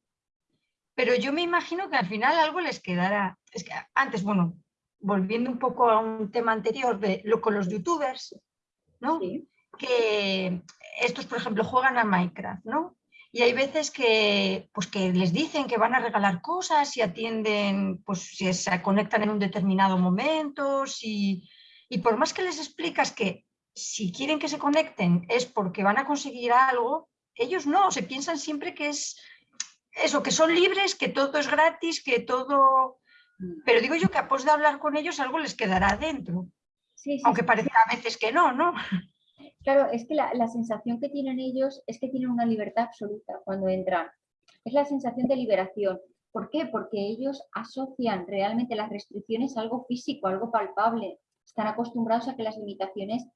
Pero yo me imagino que al final algo les quedará. Es que antes, bueno, volviendo un poco a un tema anterior de lo con los youtubers, ¿no? Sí. Que estos, por ejemplo, juegan a Minecraft, ¿no? Y hay veces que, pues que les dicen que van a regalar cosas y atienden, pues si se conectan en un determinado momento, si, y por más que les explicas que si quieren que se conecten es porque van a conseguir algo, ellos no, se piensan siempre que es eso, que son libres, que todo es gratis, que todo... Pero digo yo que a pos de hablar con ellos algo les quedará dentro, Sí, sí, aunque parezca a veces que no, ¿no? Claro, es que la, sensación que tienen ellos es que tienen una libertad absoluta cuando entran. Es la sensación de liberación. ¿Por qué? Porque ellos asocian realmente las restricciones a algo físico, algo palpable. Están acostumbrados a que las limitaciones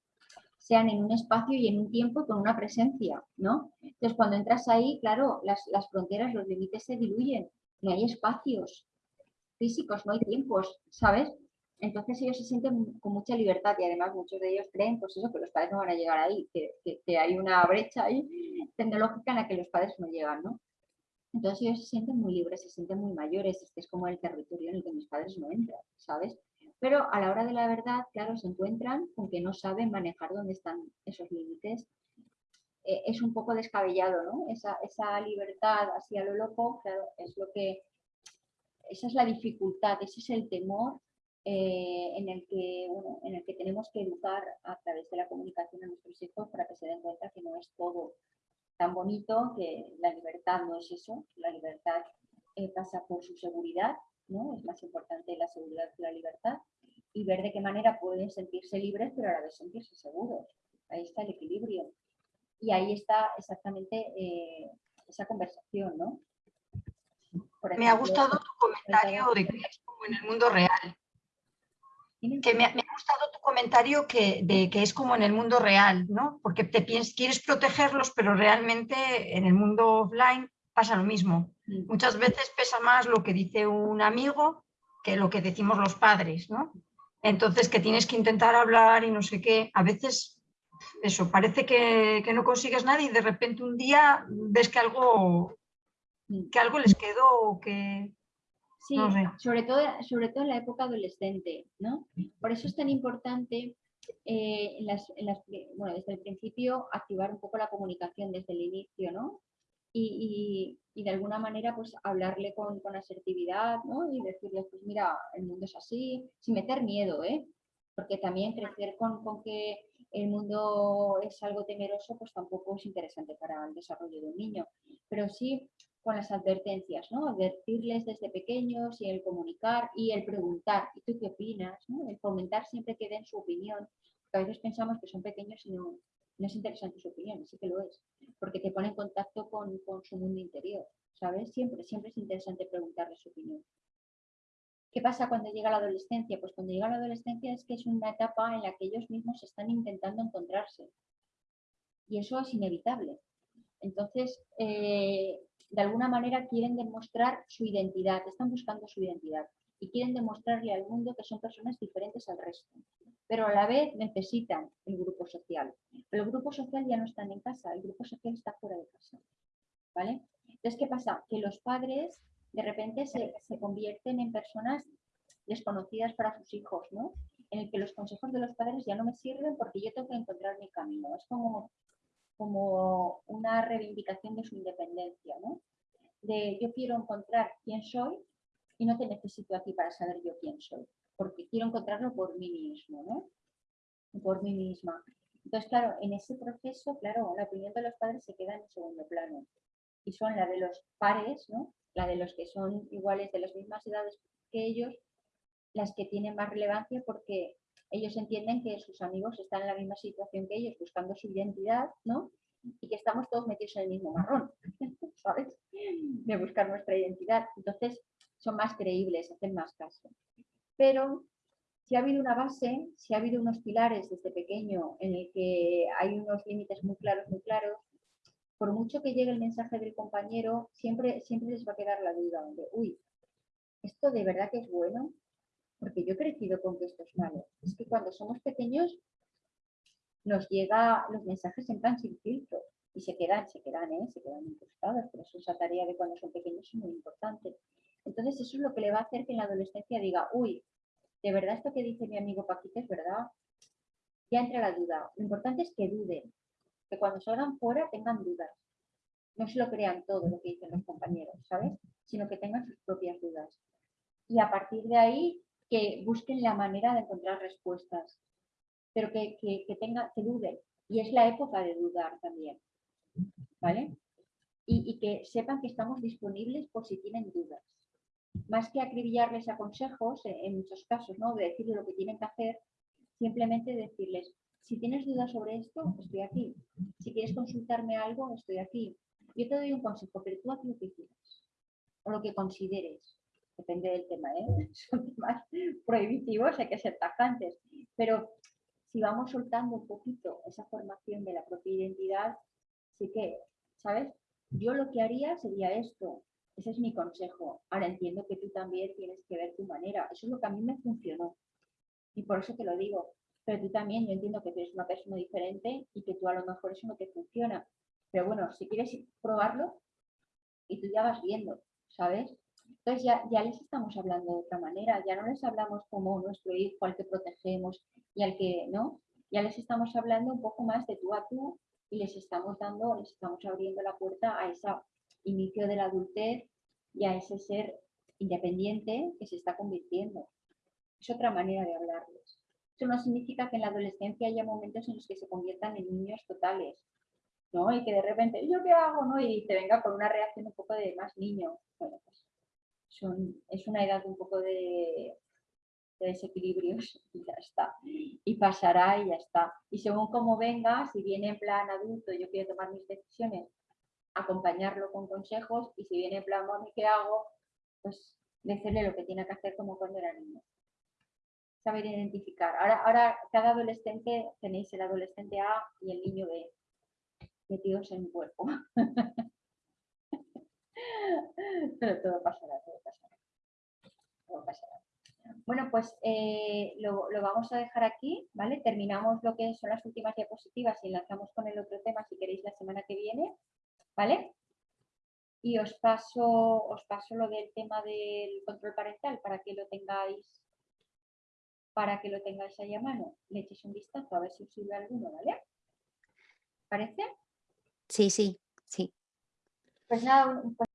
sean en un espacio y en un tiempo con una presencia, ¿no? Entonces, cuando entras ahí, claro, las, las fronteras, los límites se diluyen. No hay espacios físicos, no hay tiempos, ¿sabes? Entonces ellos se sienten con mucha libertad y además muchos de ellos creen pues eso, que los padres no van a llegar ahí, que, que- que hay una brecha ahí tecnológica en la que los padres no llegan, ¿no? Entonces ellos se sienten muy libres, se sienten muy mayores, este es como el territorio en el que mis padres no entran, ¿sabes? Pero a la hora de la verdad, claro, se encuentran con que no saben manejar dónde están esos límites. Eh, es un poco descabellado, ¿no? Esa, esa libertad así a lo loco, claro, es lo que... Esa es la dificultad, ese es el temor eh, en, el que, bueno, en el que tenemos que educar a través de la comunicación a nuestros hijos para que se den cuenta que no es todo tan bonito, que la libertad no es eso, la libertad eh, pasa por su seguridad, ¿no? Es más importante la seguridad que la libertad y ver de qué manera pueden sentirse libres pero a la vez sentirse seguros. Ahí está el equilibrio. Y ahí está exactamente eh, esa conversación, ¿no? Por Me ha gustado tu comentario de que es como en el mundo real. Que me, ha- me ha gustado tu comentario que, de que es como en el mundo real, ¿no? Porque te piens- quieres protegerlos, pero realmente en el mundo offline pasa lo mismo. Mm. Muchas veces pesa más lo que dice un amigo que lo que decimos los padres, ¿no? Entonces que tienes que intentar hablar y no sé qué. A veces eso, parece que, que no consigues nada y de repente un día ves que algo, Mm. que algo les quedó o que... Sí, sobre, todo, sobre todo en la época adolescente, ¿no? Por eso es tan importante eh, en las, en las pri- bueno, desde el principio activar un poco la comunicación desde el inicio, ¿no? Y, y- y de alguna manera pues hablarle con, con asertividad, ¿no? Y decirle, pues mira, el mundo es así, sin meter miedo, ¿eh? Porque también crecer con, con que el mundo es algo temeroso, pues tampoco es interesante para el desarrollo de un niño. Pero sí con las advertencias, ¿no? Advertirles desde pequeños y el comunicar y el preguntar, ¿y tú qué opinas? ¿no? El fomentar siempre que den su opinión, porque a veces pensamos que son pequeños y no, no es interesante su opinión, sí que lo es, porque te pone en contacto con, con su mundo interior, ¿sabes? Siempre, siempre es interesante preguntarles su opinión. ¿Qué pasa cuando llega la adolescencia? Pues cuando llega la adolescencia es que es una etapa en la que ellos mismos están intentando encontrarse. Y eso es inevitable. Entonces, eh, de alguna manera quieren demostrar su identidad, están buscando su identidad y quieren demostrarle al mundo que son personas diferentes al resto. Pero a la vez necesitan el grupo social. Pero el grupo social ya no está en casa, el grupo social está fuera de casa. ¿Vale? Entonces, ¿qué pasa? Que los padres de repente se, se convierten en personas desconocidas para sus hijos, ¿no? En el que los consejos de los padres ya no me sirven porque yo tengo que encontrar mi camino. Es como, como una reivindicación de su independencia, ¿no? De yo quiero encontrar quién soy y no te necesito a ti para saber yo quién soy, porque quiero encontrarlo por mí mismo, ¿no? Por mí misma. Entonces, claro, en ese proceso, claro, la opinión de los padres se queda en segundo plano. Y son la de los pares, ¿no? La de los que son iguales de las mismas edades que ellos, las que tienen más relevancia porque ellos entienden que sus amigos están en la misma situación que ellos, buscando su identidad, ¿no? Y que estamos todos metidos en el mismo marrón, ¿sabes? De buscar nuestra identidad. Entonces, son más creíbles, hacen más caso. Pero si ha habido una base, si ha habido unos pilares desde pequeño en el que hay unos límites muy claros, muy claros, por mucho que llegue el mensaje del compañero, siempre, siempre les va a quedar la duda de, uy, ¿esto de verdad que es bueno? Porque yo he crecido con que esto es malo. Es que cuando somos pequeños nos llega los mensajes en plan sin filtro y se quedan, se quedan, ¿eh? se quedan incrustados. Por eso esa tarea de cuando son pequeños es muy importante. Entonces eso es lo que le va a hacer que en la adolescencia diga, uy, de verdad esto que dice mi amigo Paquito es verdad, ya entra la duda. Lo importante es que duden, que cuando salgan fuera tengan dudas. No se lo crean todo lo que dicen los compañeros, ¿sabes? Sino que tengan sus propias dudas. Y a partir de ahí, que busquen la manera de encontrar respuestas, pero que, que, tenga, que duden. Y es la época de dudar también, ¿vale? Y, y que sepan que estamos disponibles por si tienen dudas más que acribillarles a consejos, eh, en muchos casos, ¿no? de decirles lo que tienen que hacer, simplemente decirles, si tienes dudas sobre esto, estoy aquí. Si quieres consultarme algo, estoy aquí. Yo te doy un consejo, pero tú haz lo que quieras o lo que consideres. Depende del tema, ¿eh? Son temas prohibitivos, hay que ser tajantes. Pero si vamos soltando un poquito esa formación de la propia identidad, sí que, ¿sabes? Yo lo que haría sería esto, ese es mi consejo. Ahora entiendo que tú también tienes que ver tu manera. Eso es lo que a mí me funcionó. Y por eso te lo digo. Pero tú también, yo entiendo que eres una persona diferente y que tú a lo mejor eso no te funciona. Pero bueno, si quieres probarlo y tú ya vas viendo, ¿sabes? Entonces ya, ya les estamos hablando de otra manera. Ya no les hablamos como nuestro hijo al que protegemos y al que, ¿no? Ya les estamos hablando un poco más de tú a tú y les estamos dando, les estamos abriendo la puerta a esa inicio de la adultez y a ese ser independiente que se está convirtiendo. Es otra manera de hablarles. Eso no significa que en la adolescencia haya momentos en los que se conviertan en niños totales, ¿no? Y que de repente, ¿yo qué hago? ¿no? Y te venga con una reacción un poco de más niño. Bueno, pues es una edad un poco de, de desequilibrios y ya está. Y pasará y ya está. Y según cómo venga, si viene en plan adulto, yo quiero tomar mis decisiones acompañarlo con consejos y si viene en plan, mami, ¿qué hago? Pues decirle lo que tiene que hacer como cuando era niño. Saber identificar. Ahora, ahora cada adolescente tenéis el adolescente A y el niño B metidos en un cuerpo. Pero todo pasará, todo pasará. Todo pasará. Bueno, pues eh, lo, lo, vamos a dejar aquí, ¿vale? Terminamos lo que son las últimas diapositivas y lanzamos con el otro tema si queréis la semana que viene. ¿vale? Y os paso, os paso lo del tema del control parental para que lo tengáis para que lo tengáis ahí a mano. Le echéis un vistazo a ver si os sirve alguno, ¿vale? ¿Parece? Sí, sí, sí. Pues nada,